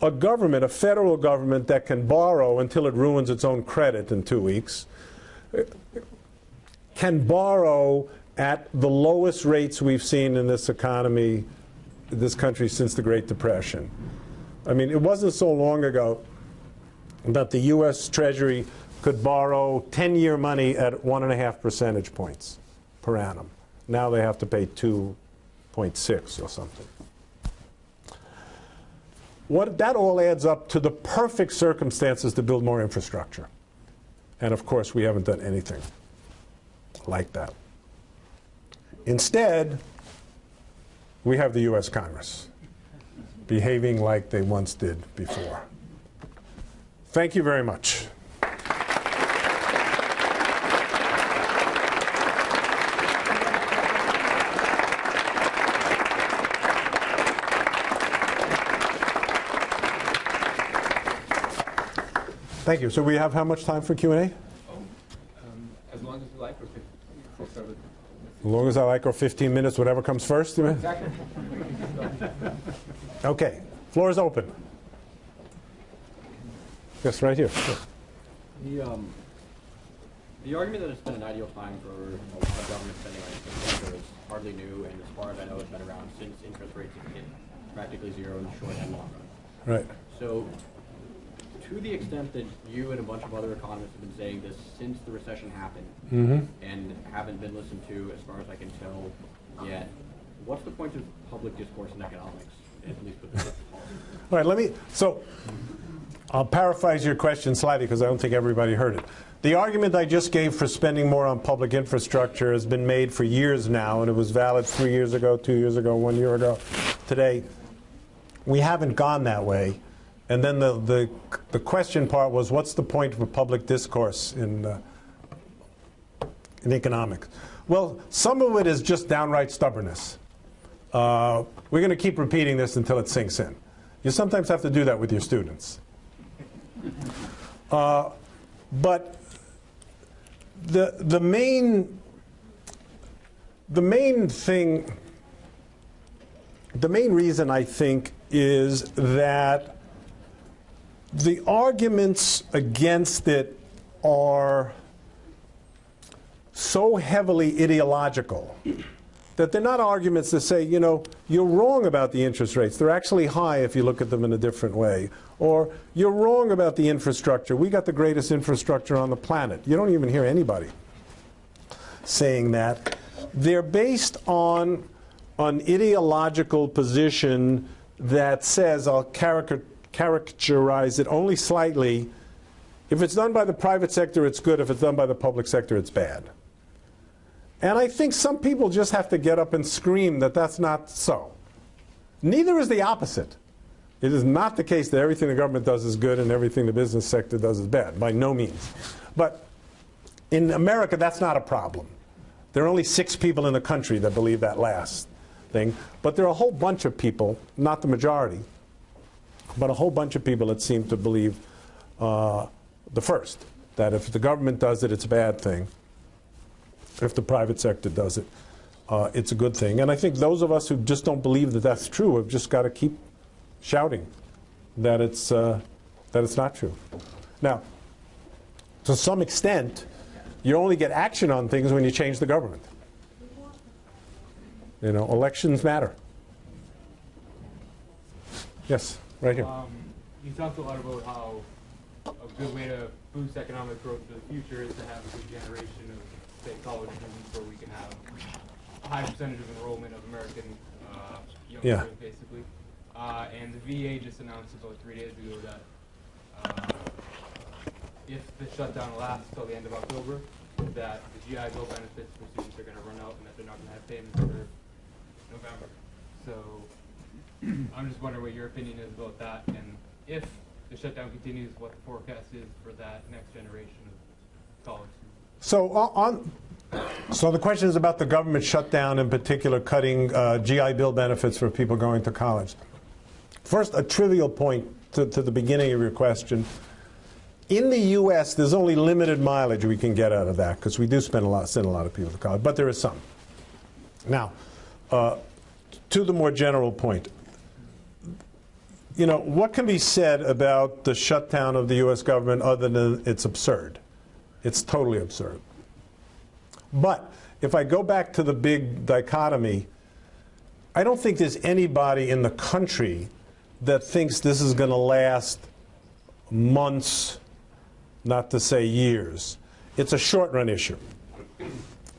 a government, a federal government that can borrow until it ruins its own credit in two weeks, can borrow at the lowest rates we've seen in this economy, this country since the Great Depression. I mean, it wasn't so long ago that the U.S. Treasury could borrow 10-year money at one and a half percentage points per annum. Now they have to pay 2.6 or something. What, that all adds up to the perfect circumstances to build more infrastructure. And of course, we haven't done anything like that. Instead, we have the U.S. Congress behaving like they once did before. Thank you very much. Thank you. So we have how much time for Q&A? Um, as long as you like. As long as I like, or 15 minutes, whatever comes first. Exactly. okay, floor is open. Yes, right here. The, um, the argument that it's been an ideal time for a lot of government spending on infrastructure is hardly new, and as far as I know, it's been around since interest rates have hit practically zero in the short and long run. Right. So to the extent that you and a bunch of other economists have been saying this since the recession happened mm-hmm. and haven't been listened to, as far as I can tell, yet, what's the point of public discourse in economics, at least with the All right, let me, so I'll paraphrase your question slightly because I don't think everybody heard it. The argument I just gave for spending more on public infrastructure has been made for years now, and it was valid three years ago, two years ago, one year ago. Today, we haven't gone that way. And then the, the, the question part was what's the point of a public discourse in, uh, in economics? Well, some of it is just downright stubbornness. Uh, we're going to keep repeating this until it sinks in. You sometimes have to do that with your students. Uh, but the, the, main, the main thing, the main reason I think is that the arguments against it are so heavily ideological that they're not arguments that say, you know, you're wrong about the interest rates. They're actually high if you look at them in a different way. Or you're wrong about the infrastructure. We got the greatest infrastructure on the planet. You don't even hear anybody saying that. They're based on an ideological position that says, I'll caricature characterize it only slightly. If it's done by the private sector, it's good. If it's done by the public sector, it's bad. And I think some people just have to get up and scream that that's not so. Neither is the opposite. It is not the case that everything the government does is good and everything the business sector does is bad, by no means. But in America, that's not a problem. There are only six people in the country that believe that last thing. But there are a whole bunch of people, not the majority, but a whole bunch of people that seem to believe uh, the first, that if the government does it, it's a bad thing. If the private sector does it, uh, it's a good thing. And I think those of us who just don't believe that that's true have just got to keep shouting that it's, uh, that it's not true. Now, to some extent, you only get action on things when you change the government. You know, elections matter. Yes, right here. Um, you talked a lot about how a good way to boost economic growth for the future is to have a good generation of, say, college students where we can have a high percentage of enrollment of American uh, young Yeah. basically. Uh, and the VA just announced about three days ago that uh, if the shutdown lasts till the end of October, that the GI Bill benefits for students are going to run out and that they're not going to have payments for November. So I'm just wondering what your opinion is about that, and if the shutdown continues, what the forecast is for that next generation of college students. So on, so the question is about the government shutdown, in particular, cutting uh, GI Bill benefits for people going to college. First, a trivial point to, to the beginning of your question. In the U.S., there's only limited mileage we can get out of that because we do spend a lot, send a lot of people to college, but there is some. Now, uh, to the more general point, you know, what can be said about the shutdown of the U.S. government other than it's absurd? It's totally absurd. But if I go back to the big dichotomy, I don't think there's anybody in the country that thinks this is going to last months, not to say years. It's a short run issue.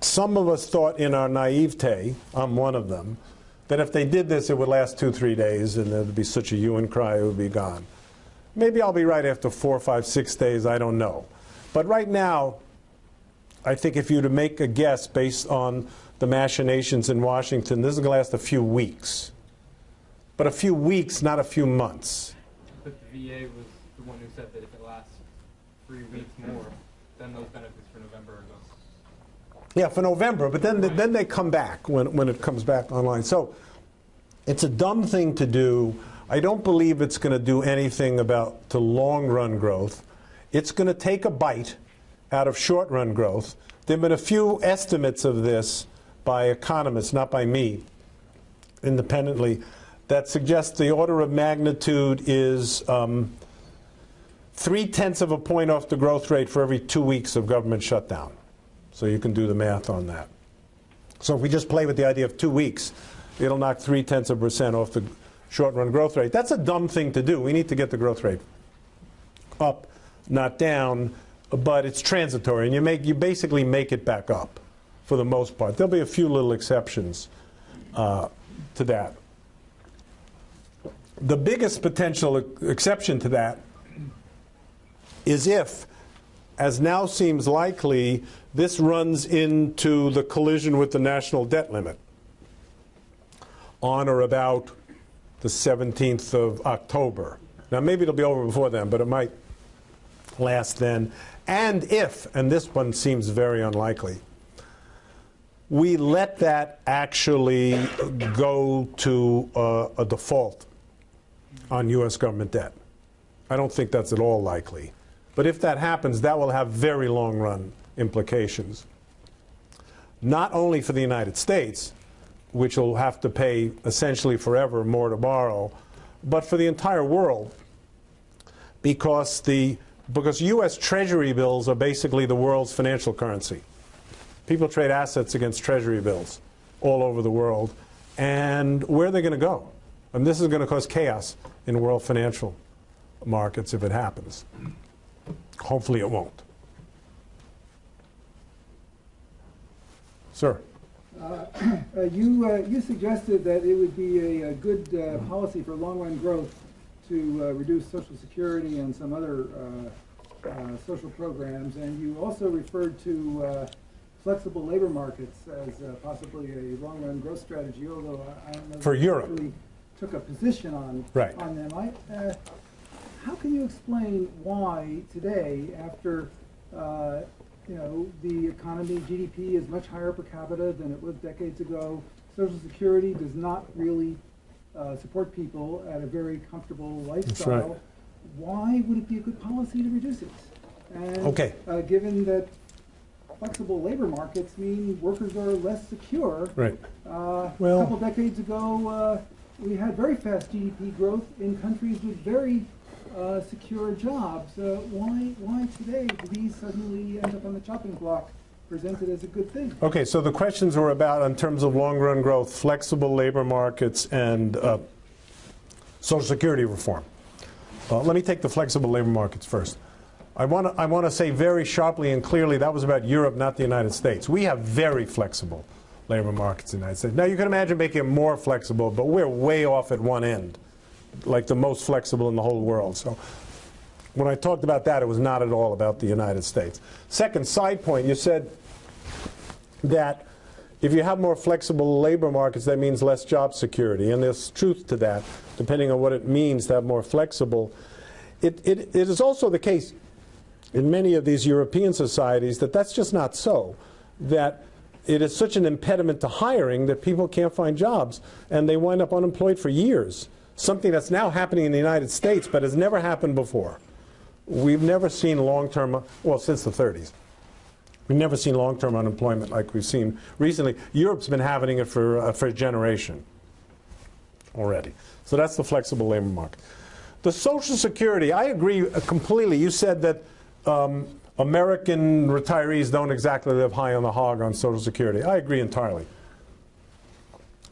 Some of us thought in our naivete, I'm one of them, that if they did this, it would last two, three days and there'd be such a hue and cry, it would be gone. Maybe I'll be right after four, five, six days, I don't know. But right now, I think if you were to make a guess based on the machinations in Washington, this is going to last a few weeks. But a few weeks, not a few months. But the VA was the one who said that if it lasts three weeks more, then those benefits for November are gone. Yeah, for November, but then then they come back when, when it comes back online. So it's a dumb thing to do. I don't believe it's going to do anything about to long run growth. It's going to take a bite out of short run growth. There have been a few estimates of this by economists, not by me, independently, that suggest the order of magnitude is um, three tenths of a point off the growth rate for every two weeks of government shutdown. So you can do the math on that. So if we just play with the idea of two weeks, it'll knock three tenths of a percent off the short run growth rate. That's a dumb thing to do. We need to get the growth rate up, not down, but it's transitory, and you make you basically make it back up for the most part. There'll be a few little exceptions uh, to that. The biggest potential exception to that is if as now seems likely, this runs into the collision with the national debt limit on or about the 17th of October. Now, maybe it'll be over before then, but it might last then. And if, and this one seems very unlikely, we let that actually go to uh, a default on U.S. government debt. I don't think that's at all likely. But if that happens, that will have very long run implications. Not only for the United States, which will have to pay essentially forever more to borrow, but for the entire world because the because US treasury bills are basically the world's financial currency. People trade assets against treasury bills all over the world. And where are they going to go? And this is going to cause chaos in world financial markets if it happens. Hopefully it won't. Sir. Uh, You, uh, you suggested that it would be a, a good uh, policy for long-run growth to uh, reduce Social Security and some other uh, uh, social programs, and you also referred to uh, flexible labor markets as uh, possibly a long-run growth strategy, although I- I don't know. if For you Europe. actually Took a position on, Right. on them. I, uh, how can you explain why today, after, uh, you know, the economy, GDP is much higher per capita than it was decades ago, Social Security does not really uh, support people at a very comfortable lifestyle. Why would it be a good policy to reduce it? And, Okay. uh, Given that flexible labor markets mean workers are less secure, Right. uh, Well- a couple decades ago, uh, we had very fast GDP growth in countries with very uh, secure jobs. Uh, why, why today do these suddenly end up on the chopping block, presented as a good thing? Okay, so the questions were about, in terms of long run growth, flexible labor markets and uh, Social Security reform. Uh, let me take the flexible labor markets first. I want to I want to say very sharply and clearly that was about Europe, not the United States. We have very flexible labor markets in the United States. Now you can imagine making it more flexible, but we're way off at one end, like the most flexible in the whole world. So when I talked about that, it was not at all about the United States. Second side point, you said that if you have more flexible labor markets, that means less job security. And there's truth to that, depending on what it means to have more flexible. It, it, it is also the case in many of these European societies that that's just not so. That it is such an impediment to hiring that people can't find jobs and they wind up unemployed for years. Something that's now happening in the United States but has never happened before. We've never seen long term, well, since the 30s. We've never seen long-term unemployment like we've seen recently. Europe's been having it for, uh, for a generation already. So that's the flexible labor market. The Social Security, I agree uh, completely. You said that um, American retirees don't exactly live high on the hog on Social Security. I agree entirely.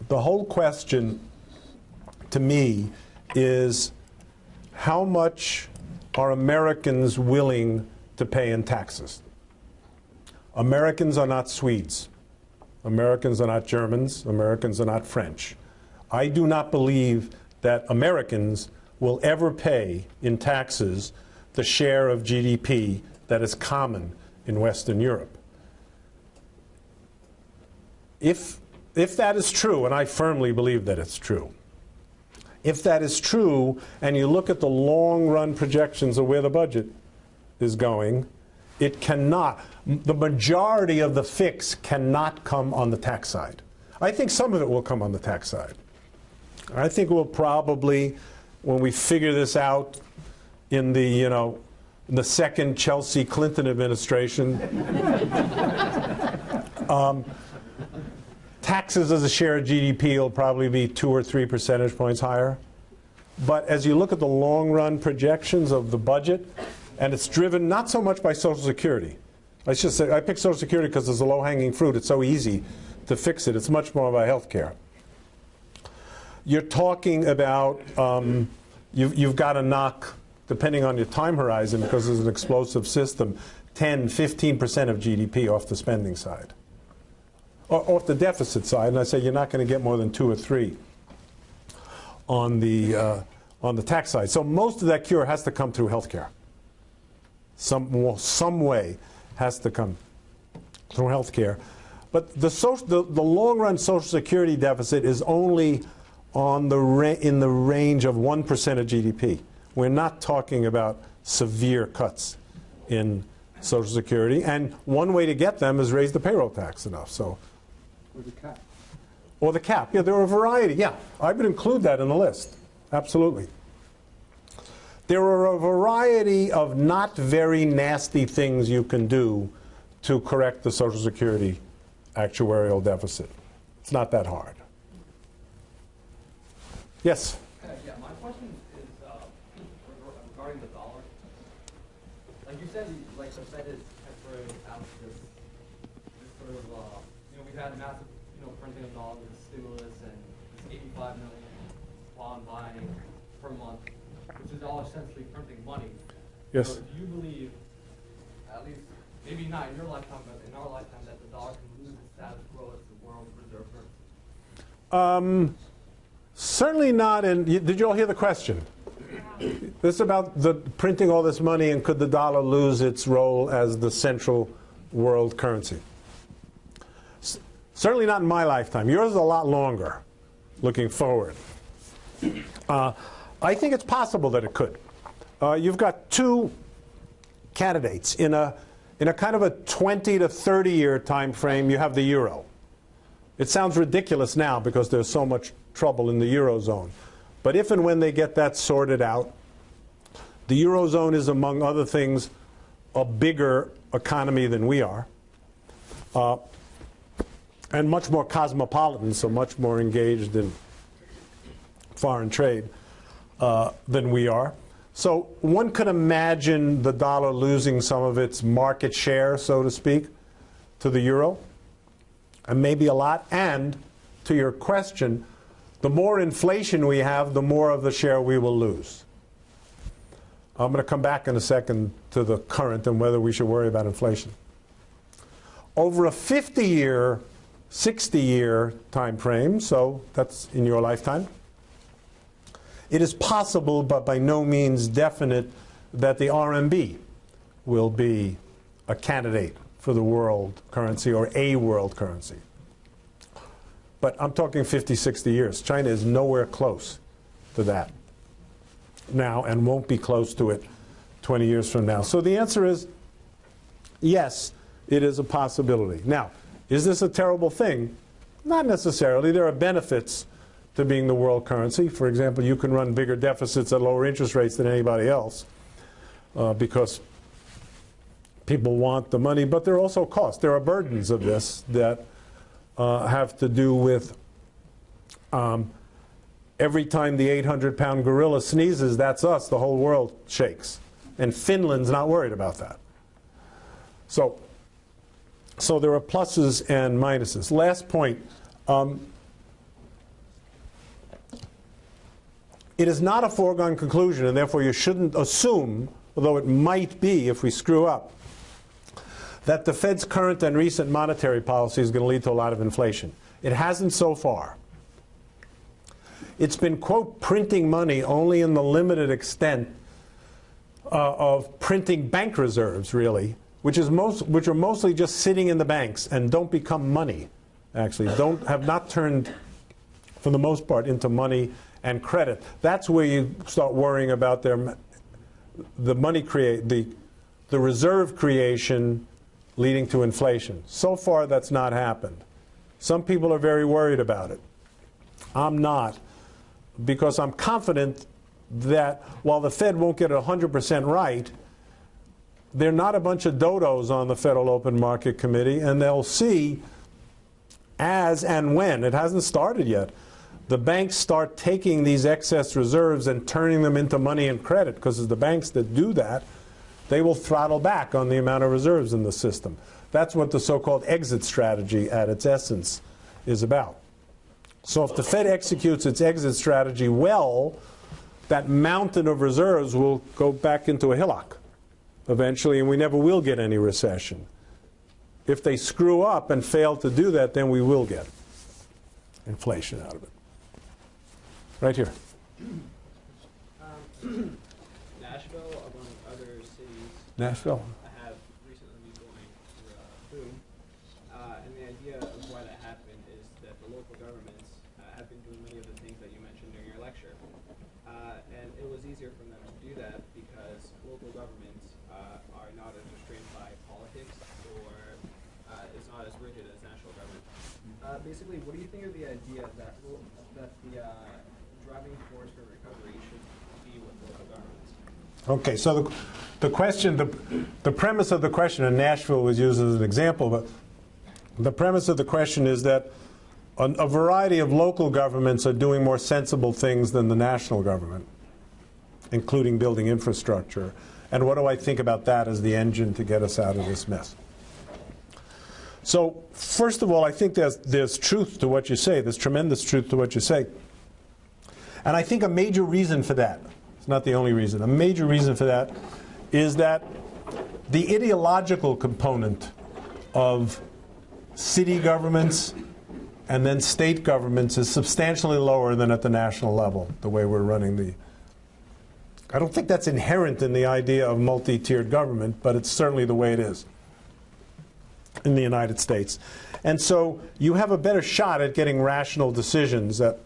The whole question to me is how much are Americans willing to pay in taxes? Americans are not Swedes. Americans are not Germans. Americans are not French. I do not believe that Americans will ever pay in taxes the share of GDP that is common in Western Europe. If, if that is true, and I firmly believe that it's true, if that is true, and you look at the long run projections of where the budget is going, it cannot, the majority of the fix cannot come on the tax side. I think some of it will come on the tax side. I think we'll probably, when we figure this out in the, you know, the second Chelsea Clinton administration, um, taxes as a share of GDP will probably be two or three percentage points higher. But as you look at the long run projections of the budget, and it's driven not so much by Social Security. I should say I picked Social Security because it's a low hanging fruit. It's so easy to fix it. It's much more about health care. You're talking about um, you've, you've got to knock, depending on your time horizon, because it's an explosive system, 10, 15% of GDP off the spending side, or off the deficit side. And I say you're not going to get more than two or three on the uh, on the tax side. So most of that cure has to come through health care. Some, some way has to come through health care. But the, social, the, the long run Social Security deficit is only on the in the range of 1% of GDP. We're not talking about severe cuts in Social Security. And one way to get them is raise the payroll tax enough. So, Or the cap. or the cap. Yeah, there are a variety. Yeah, I would include that in the list. Absolutely. There are a variety of not very nasty things you can do to correct the Social Security actuarial deficit. It's not that hard. Yes? Uh, Yeah, my question is uh, regarding the dollar. Like you said, like the Fed is temporarily out of this, this sort of, uh, you know, we've had massive, you know, printing of dollars, stimulus, and this 85 million bond buying per month, which is all essentially printing money. Yes. So do you believe, at least, maybe not in your lifetime, but in our lifetime, that the dollar can lose its status quo as the world reserve currency? Um, certainly not in. Did you all hear the question? This is about the printing all this money and could the dollar lose its role as the central world currency? S- certainly not in my lifetime. Yours is a lot longer, looking forward. Uh, I think it's possible that it could. Uh, you've got two candidates in a in a kind of a 20 to 30 year time frame. You have the euro. It sounds ridiculous now because there's so much trouble in the Eurozone. But if and when they get that sorted out, the Eurozone is, among other things, a bigger economy than we are, uh, and much more cosmopolitan, so much more engaged in foreign trade uh, than we are. So one could imagine the dollar losing some of its market share, so to speak, to the euro and maybe a lot. And to your question, the more inflation we have, the more of the share we will lose. I'm going to come back in a second to the current and whether we should worry about inflation. Over a 50 year, 60 year time frame, so that's in your lifetime, it is possible, but by no means definite, that the RMB will be a candidate for the world currency or a world currency. But I'm talking 50, 60 years. China is nowhere close to that now and won't be close to it 20 years from now. So the answer is yes, it is a possibility. Now, is this a terrible thing? Not necessarily. There are benefits to being the world currency. For example, you can run bigger deficits at lower interest rates than anybody else uh, because people want the money, but there are also costs. There are burdens of this that uh, have to do with um, every time the 800 pound gorilla sneezes, that's us, the whole world shakes. And Finland's not worried about that. So, so there are pluses and minuses. Last point. Um, it is not a foregone conclusion, and therefore you shouldn't assume, although it might be if we screw up, that the Fed's current and recent monetary policy is going to lead to a lot of inflation. It hasn't so far. It's been, quote, printing money only in the limited extent uh, of printing bank reserves, really, which, is most, which are mostly just sitting in the banks and don't become money, actually, don't, have not turned, for the most part, into money and credit. That's where you start worrying about their, the money create, the, the reserve creation leading to inflation. So far, that's not happened. Some people are very worried about it. I'm not, because I'm confident that while the Fed won't get it 100% right, they're not a bunch of dodos on the Federal Open Market Committee, and they'll see as and when, it hasn't started yet, the banks start taking these excess reserves and turning them into money and credit, because it's the banks that do that, they will throttle back on the amount of reserves in the system. That's what the so-called exit strategy at its essence is about. So if the Fed executes its exit strategy well, that mountain of reserves will go back into a hillock eventually, and we never will get any recession. If they screw up and fail to do that, then we will get inflation out of it. Right here. Um, Nashville, among other cities, Nashville? I have recently been going through uh, Boom, uh, and the idea of why that happened is that the local governments uh, have been doing many of the things that you mentioned during your lecture, uh, and it was easier for them to do that because local governments uh, are not as restrained by politics or uh, is not as rigid as national government. Uh, basically, what do you think of the idea that lo- that the uh, driving force for recovery should be with local governments? Okay, so the, the question, the, the premise of the question, and Nashville was used as an example, but the premise of the question is that a, a variety of local governments are doing more sensible things than the national government, including building infrastructure. And what do I think about that as the engine to get us out of this mess? So, first of all, I think there's, there's truth to what you say. There's tremendous truth to what you say. And I think a major reason for that, it's not the only reason, a major reason for that is that the ideological component of city governments and then state governments is substantially lower than at the national level, the way we're running the. I don't think that's inherent in the idea of multi tiered government, but it's certainly the way it is in the United States. And so you have a better shot at getting rational decisions at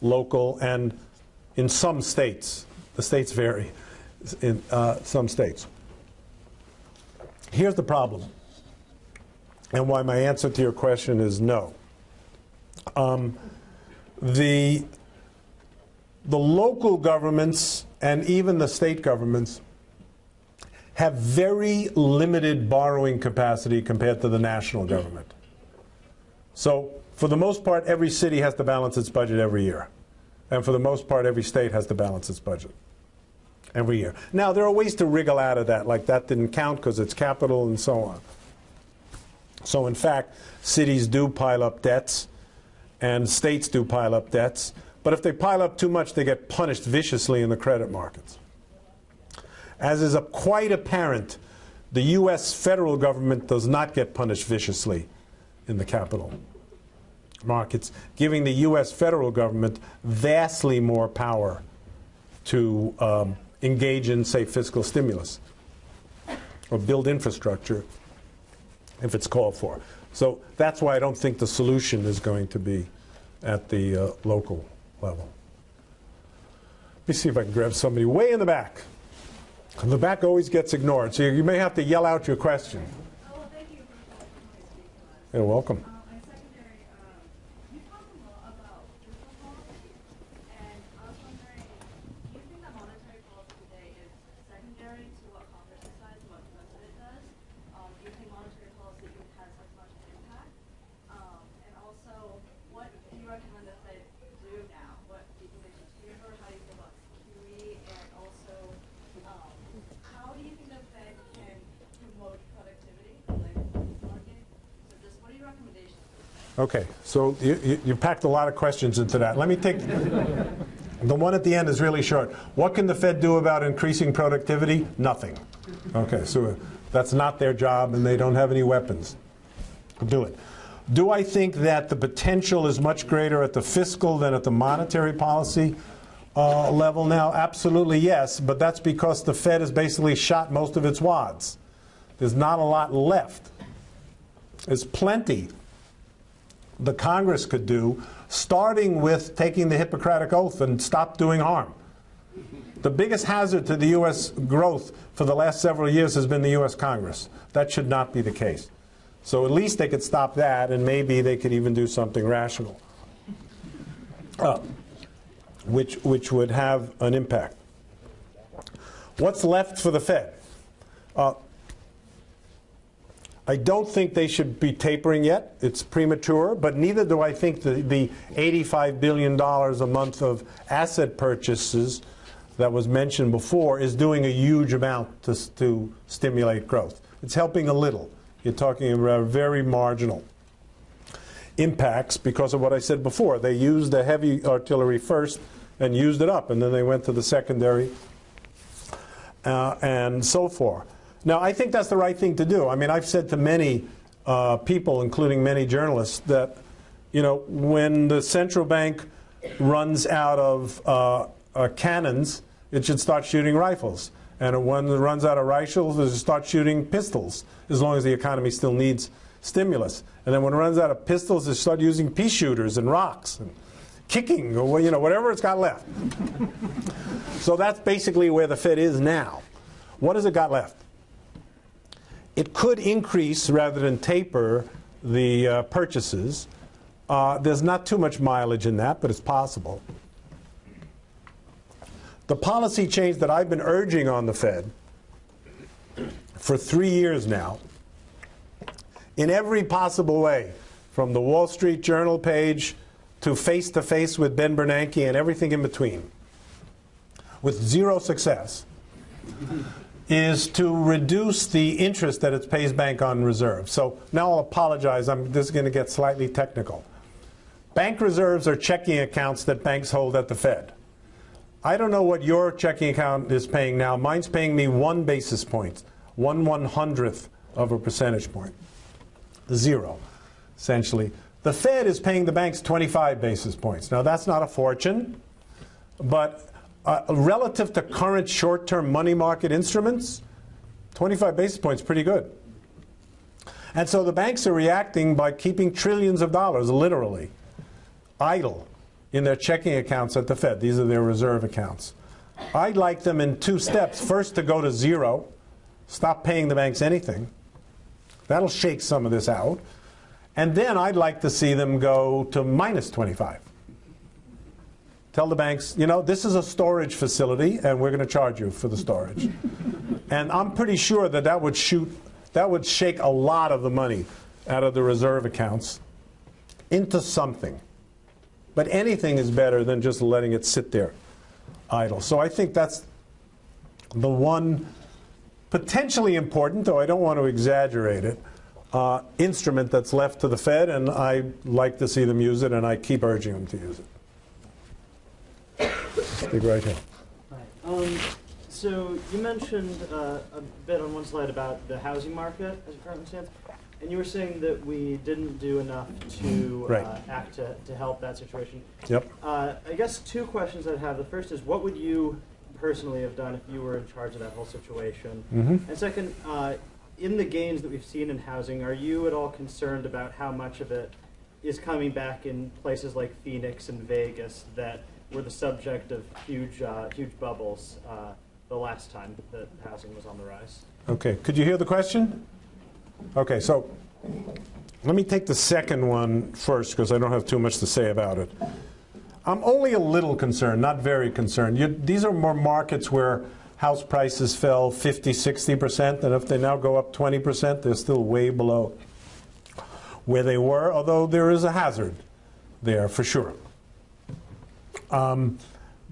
local and in some states. The states vary in uh, some states. Here's the problem, and why my answer to your question is no. Um, the, the local governments and even the state governments have very limited borrowing capacity compared to the national government. So, for the most part, every city has to balance its budget every year. And for the most part, every state has to balance its budget every year. Now, there are ways to wriggle out of that, like that didn't count because it's capital and so on. So, in fact, cities do pile up debts and states do pile up debts. But if they pile up too much, they get punished viciously in the credit markets. As is quite apparent, the U.S. federal government does not get punished viciously in the capital markets, giving the U.S. federal government vastly more power to um, engage in, say, fiscal stimulus or build infrastructure if it's called for. So that's why I don't think the solution is going to be at the uh, local level. Let me see if I can grab somebody way in the back. The back always gets ignored, so you may have to yell out your question. Oh, well, thank you for letting me speak to us. You're welcome. Um, my secondary, um, you talked a lot about fiscal policy, and I was wondering, do you think that monetary policy today is secondary to what Congress decides, and what the president does? Um, do you think monetary policy has as much an impact? Um, and also, what do you recommend the Fed do now? What do you think they should taper? How do you feel about QE? And also, um, how do you think the Fed can promote productivity in the labor market? So just, what are your recommendations? Okay, so you, you, you packed a lot of questions into that. Let me take the one at the end is really short. What can the Fed do about increasing productivity? Nothing. Okay, so that's not their job, and they don't have any weapons to do it. Do I think that the potential is much greater at the fiscal than at the monetary policy uh, level now? Absolutely yes, but that's because the Fed has basically shot most of its wads. There's not a lot left. There's plenty the Congress could do, starting with taking the Hippocratic Oath and stop doing harm. The biggest hazard to the U.S. growth for the last several years has been the U.S. Congress. That should not be the case. So at least they could stop that, and maybe they could even do something rational, uh, which, which would have an impact. What's left for the Fed? Uh, I don't think they should be tapering yet. It's premature, but neither do I think the, the $85 billion a month of asset purchases that was mentioned before is doing a huge amount to, to stimulate growth. It's helping a little. You're talking about very marginal impacts because of what I said before. They used the heavy artillery first and used it up, and then they went to the secondary uh, and so forth. Now, I think that's the right thing to do. I mean, I've said to many uh, people, including many journalists, that you know when the central bank runs out of uh, uh, cannons, it should start shooting rifles. And when it runs out of rifles, it should start shooting pistols, as long as the economy still needs stimulus. And then when it runs out of pistols, they start using pea shooters and rocks and kicking, or you know, whatever it's got left. so that's basically where the Fed is now. What has it got left? It could increase rather than taper the uh, purchases. Uh, there's not too much mileage in that, but it's possible. The policy change that I've been urging on the Fed for three years now, in every possible way, from the Wall Street Journal page to face to face with Ben Bernanke and everything in between, with zero success, is to reduce the interest that it pays bank on reserves. So now I'll apologize. I'm, this is going to get slightly technical. Bank reserves are checking accounts that banks hold at the Fed. I don't know what your checking account is paying now. Mine's paying me one basis point, one one hundredth of a percentage. Zero, essentially. The Fed is paying the banks 25 basis points. Now, that's not a fortune, but uh, relative to current short term money market instruments, 25 basis points pretty good. And so the banks are reacting by keeping trillions of dollars, literally, idle in their checking accounts at the Fed. These are their reserve accounts. I'd like them in two steps. First, to go to zero, stop paying the banks anything. That'll shake some of this out. And then I'd like to see them go to minus 25. Tell the banks, you know, this is a storage facility and we're going to charge you for the storage. and I'm pretty sure that that would shoot, that would shake a lot of the money out of the reserve accounts into something. But anything is better than just letting it sit there idle. So I think that's the one potentially important, though I don't want to exaggerate it, uh, instrument that's left to the Fed, and I like to see them use it, and I keep urging them to use it. Big right here. Um, so you mentioned uh, a bit on one slide about the housing market as it currently stands, and you were saying that we didn't do enough to Right. uh, act to, to help that situation. Yep. Uh, I guess two questions I'd have. The first is, what would you personally have done if you were in charge of that whole situation? Mm -hmm. And second, uh, in the gains that we've seen in housing, are you at all concerned about how much of it is coming back in places like Phoenix and Vegas that were the subject of huge, uh, huge bubbles uh, the last time that housing was on the rise? Okay, could you hear the question? Okay, so let me take the second one first because I don't have too much to say about it. I'm only a little concerned, not very concerned. You, these are more markets where house prices fell 50, 60%, and if they now go up 20%, they're still way below where they were, although there is a hazard there for sure. Um,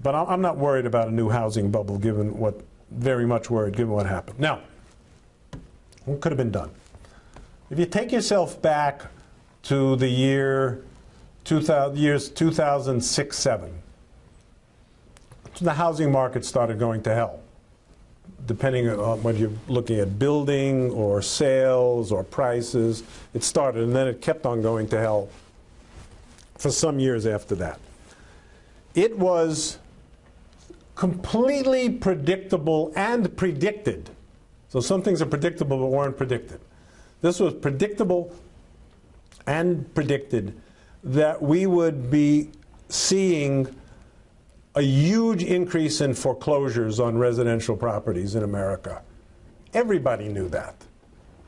but I'm not worried about a new housing bubble, given what, very much worried, given what happened. Now, what could have been done? If you take yourself back to the year 2000, years 2006 7, the housing market started going to hell. Depending on whether you're looking at building or sales or prices, it started and then it kept on going to hell for some years after that. It was completely predictable and predicted. So some things are predictable but weren't predicted. This was predictable and predicted that we would be seeing a huge increase in foreclosures on residential properties in America. Everybody knew that.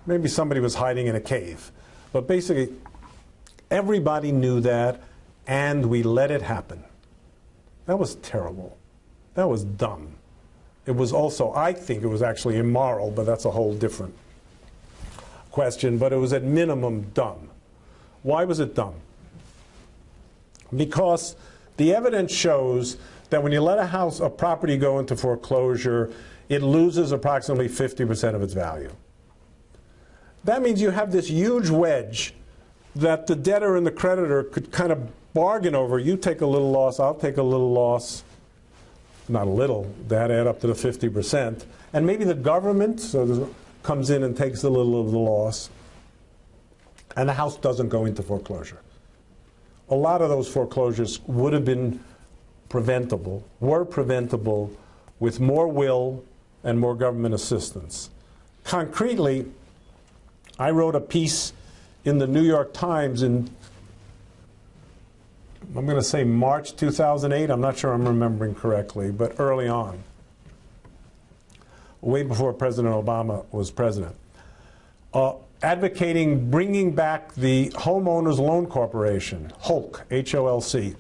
Maybe somebody was hiding in a cave. But basically, everybody knew that, and we let it happen. That was terrible. That was dumb. It was also, I think it was actually immoral, but that's a whole different question. But it was at minimum dumb. Why was it dumb? Because the evidence shows that when you let a house, a property go into foreclosure, it loses approximately 50% of its value. That means you have this huge wedge that the debtor and the creditor could kind of bargain over. You take a little loss, I'll take a little loss. Not a little, that add up to the 50%. And maybe the government so comes in and takes a little of the loss. And the house doesn't go into foreclosure. A lot of those foreclosures would have been preventable, were preventable with more will and more government assistance. Concretely, I wrote a piece in the New York Times in, I'm going to say March 2008. I'm not sure I'm remembering correctly, but early on, way before President Obama was president, uh, advocating bringing back the Homeowners Loan Corporation, HOLC, H-O-L-C,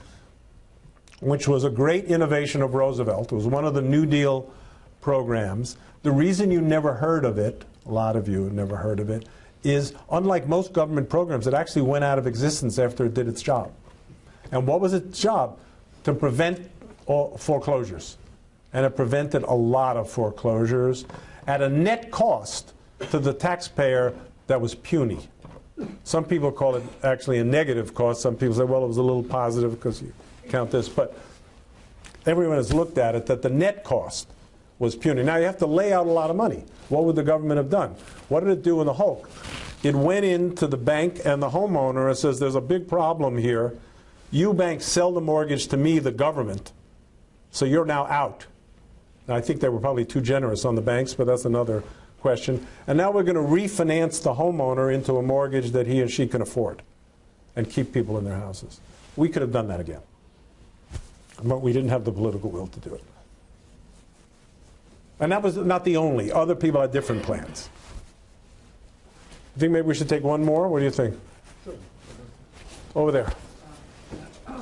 which was a great innovation of Roosevelt. It was one of the New Deal programs. The reason you never heard of it, a lot of you never heard of it, is unlike most government programs, it actually went out of existence after it did its job. And what was its job? To prevent foreclosures. And it prevented a lot of foreclosures at a net cost to the taxpayer that was puny. Some people call it actually a negative cost. Some people say, well, it was a little positive because you count this. But everyone has looked at it that the net cost was puny. Now you have to lay out a lot of money. What would the government have done? What did it do in the Hulk? It went into the bank and the homeowner and says, there's a big problem here. You banks sell the mortgage to me, the government, so you're now out. Now, I think they were probably too generous on the banks, but that's another question. And now we're going to refinance the homeowner into a mortgage that he or she can afford and keep people in their houses. We could have done that again. But we didn't have the political will to do it. And that was not the only. Other people had different plans. You think maybe we should take one more? What do you think? Over there.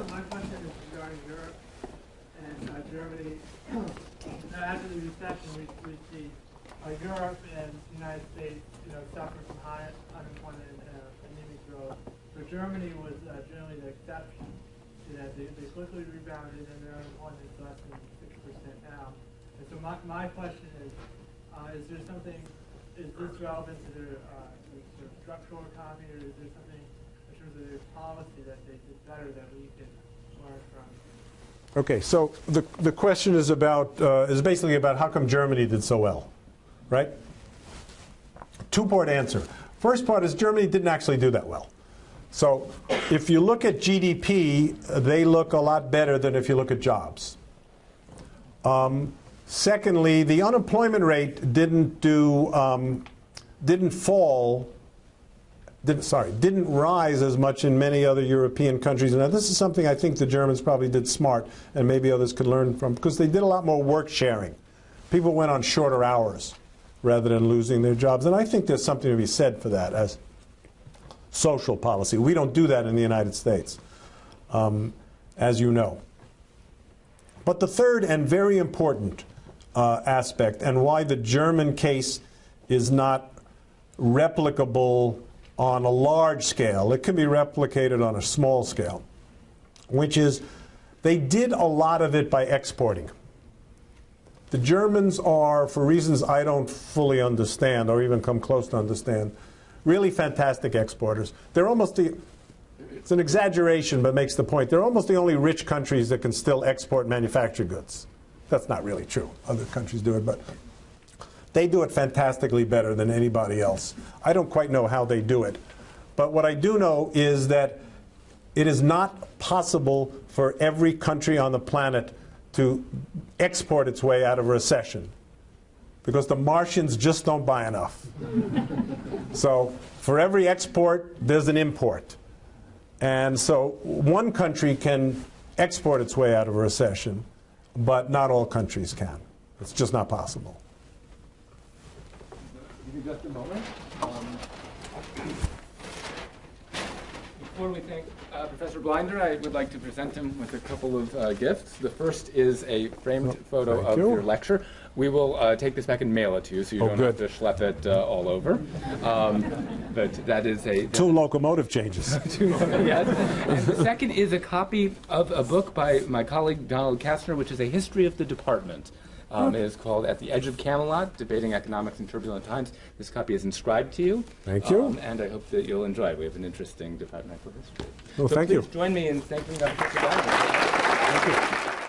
My question is regarding Europe and uh, Germany. Now, after the recession, we, we see uh, Europe and the United States, you know, suffer from high unemployment and uh, anemic growth. But Germany was uh, generally the exception to that. They, they quickly rebounded and their unemployment is less than six percent now. And so my, my question is, uh, is there something, is this relevant to their, uh, to their structural economy or is there something in terms of their policy that they did better that we could learn from? Okay, so the, the question is about, uh, is basically about how come Germany did so well, right? Two-part answer. First part is Germany didn't actually do that well. So if you look at GDP, they look a lot better than if you look at jobs. Um, secondly, the unemployment rate didn't do, um, didn't fall didn't, sorry, didn't rise as much in many other European countries. Now, this is something I think the Germans probably did smart, and maybe others could learn from, because they did a lot more work sharing. People went on shorter hours rather than losing their jobs. And I think there's something to be said for that as social policy. We don't do that in the United States, um, as you know. But the third and very important uh, aspect, and why the German case is not replicable on a large scale. It can be replicated on a small scale, which is they did a lot of it by exporting. The Germans are, for reasons I don't fully understand or even come close to understand, really fantastic exporters. They're almost the, it's an exaggeration, but makes the point. They're almost the only rich countries that can still export manufactured goods. That's not really true. Other countries do it, but they do it fantastically better than anybody else. I don't quite know how they do it. But what I do know is that it is not possible for every country on the planet to export its way out of recession because the Martians just don't buy enough. so for every export, there's an import. And so one country can export its way out of a recession, but not all countries can. It's just not possible. Give me just a moment. Um, Before we thank uh, Professor Blinder, I would like to present him with a couple of uh, gifts. The first is a framed Oh, photo of you. your lecture. We will uh, take this back and mail it to you, so you Oh, don't good. have to schlep it uh, all over. Um, but that is a Two locomotive changes. yes. And the second is a copy of a book by my colleague Donald Katzner, which is a history of the department. Um, it is called At the Edge of Camelot, Debating Economics in Turbulent Times. This copy is inscribed to you. Thank you. Um, and I hope that you'll enjoy it. We have an interesting departmental history. Well, so thank please you. join me in thanking Dr. Thank you.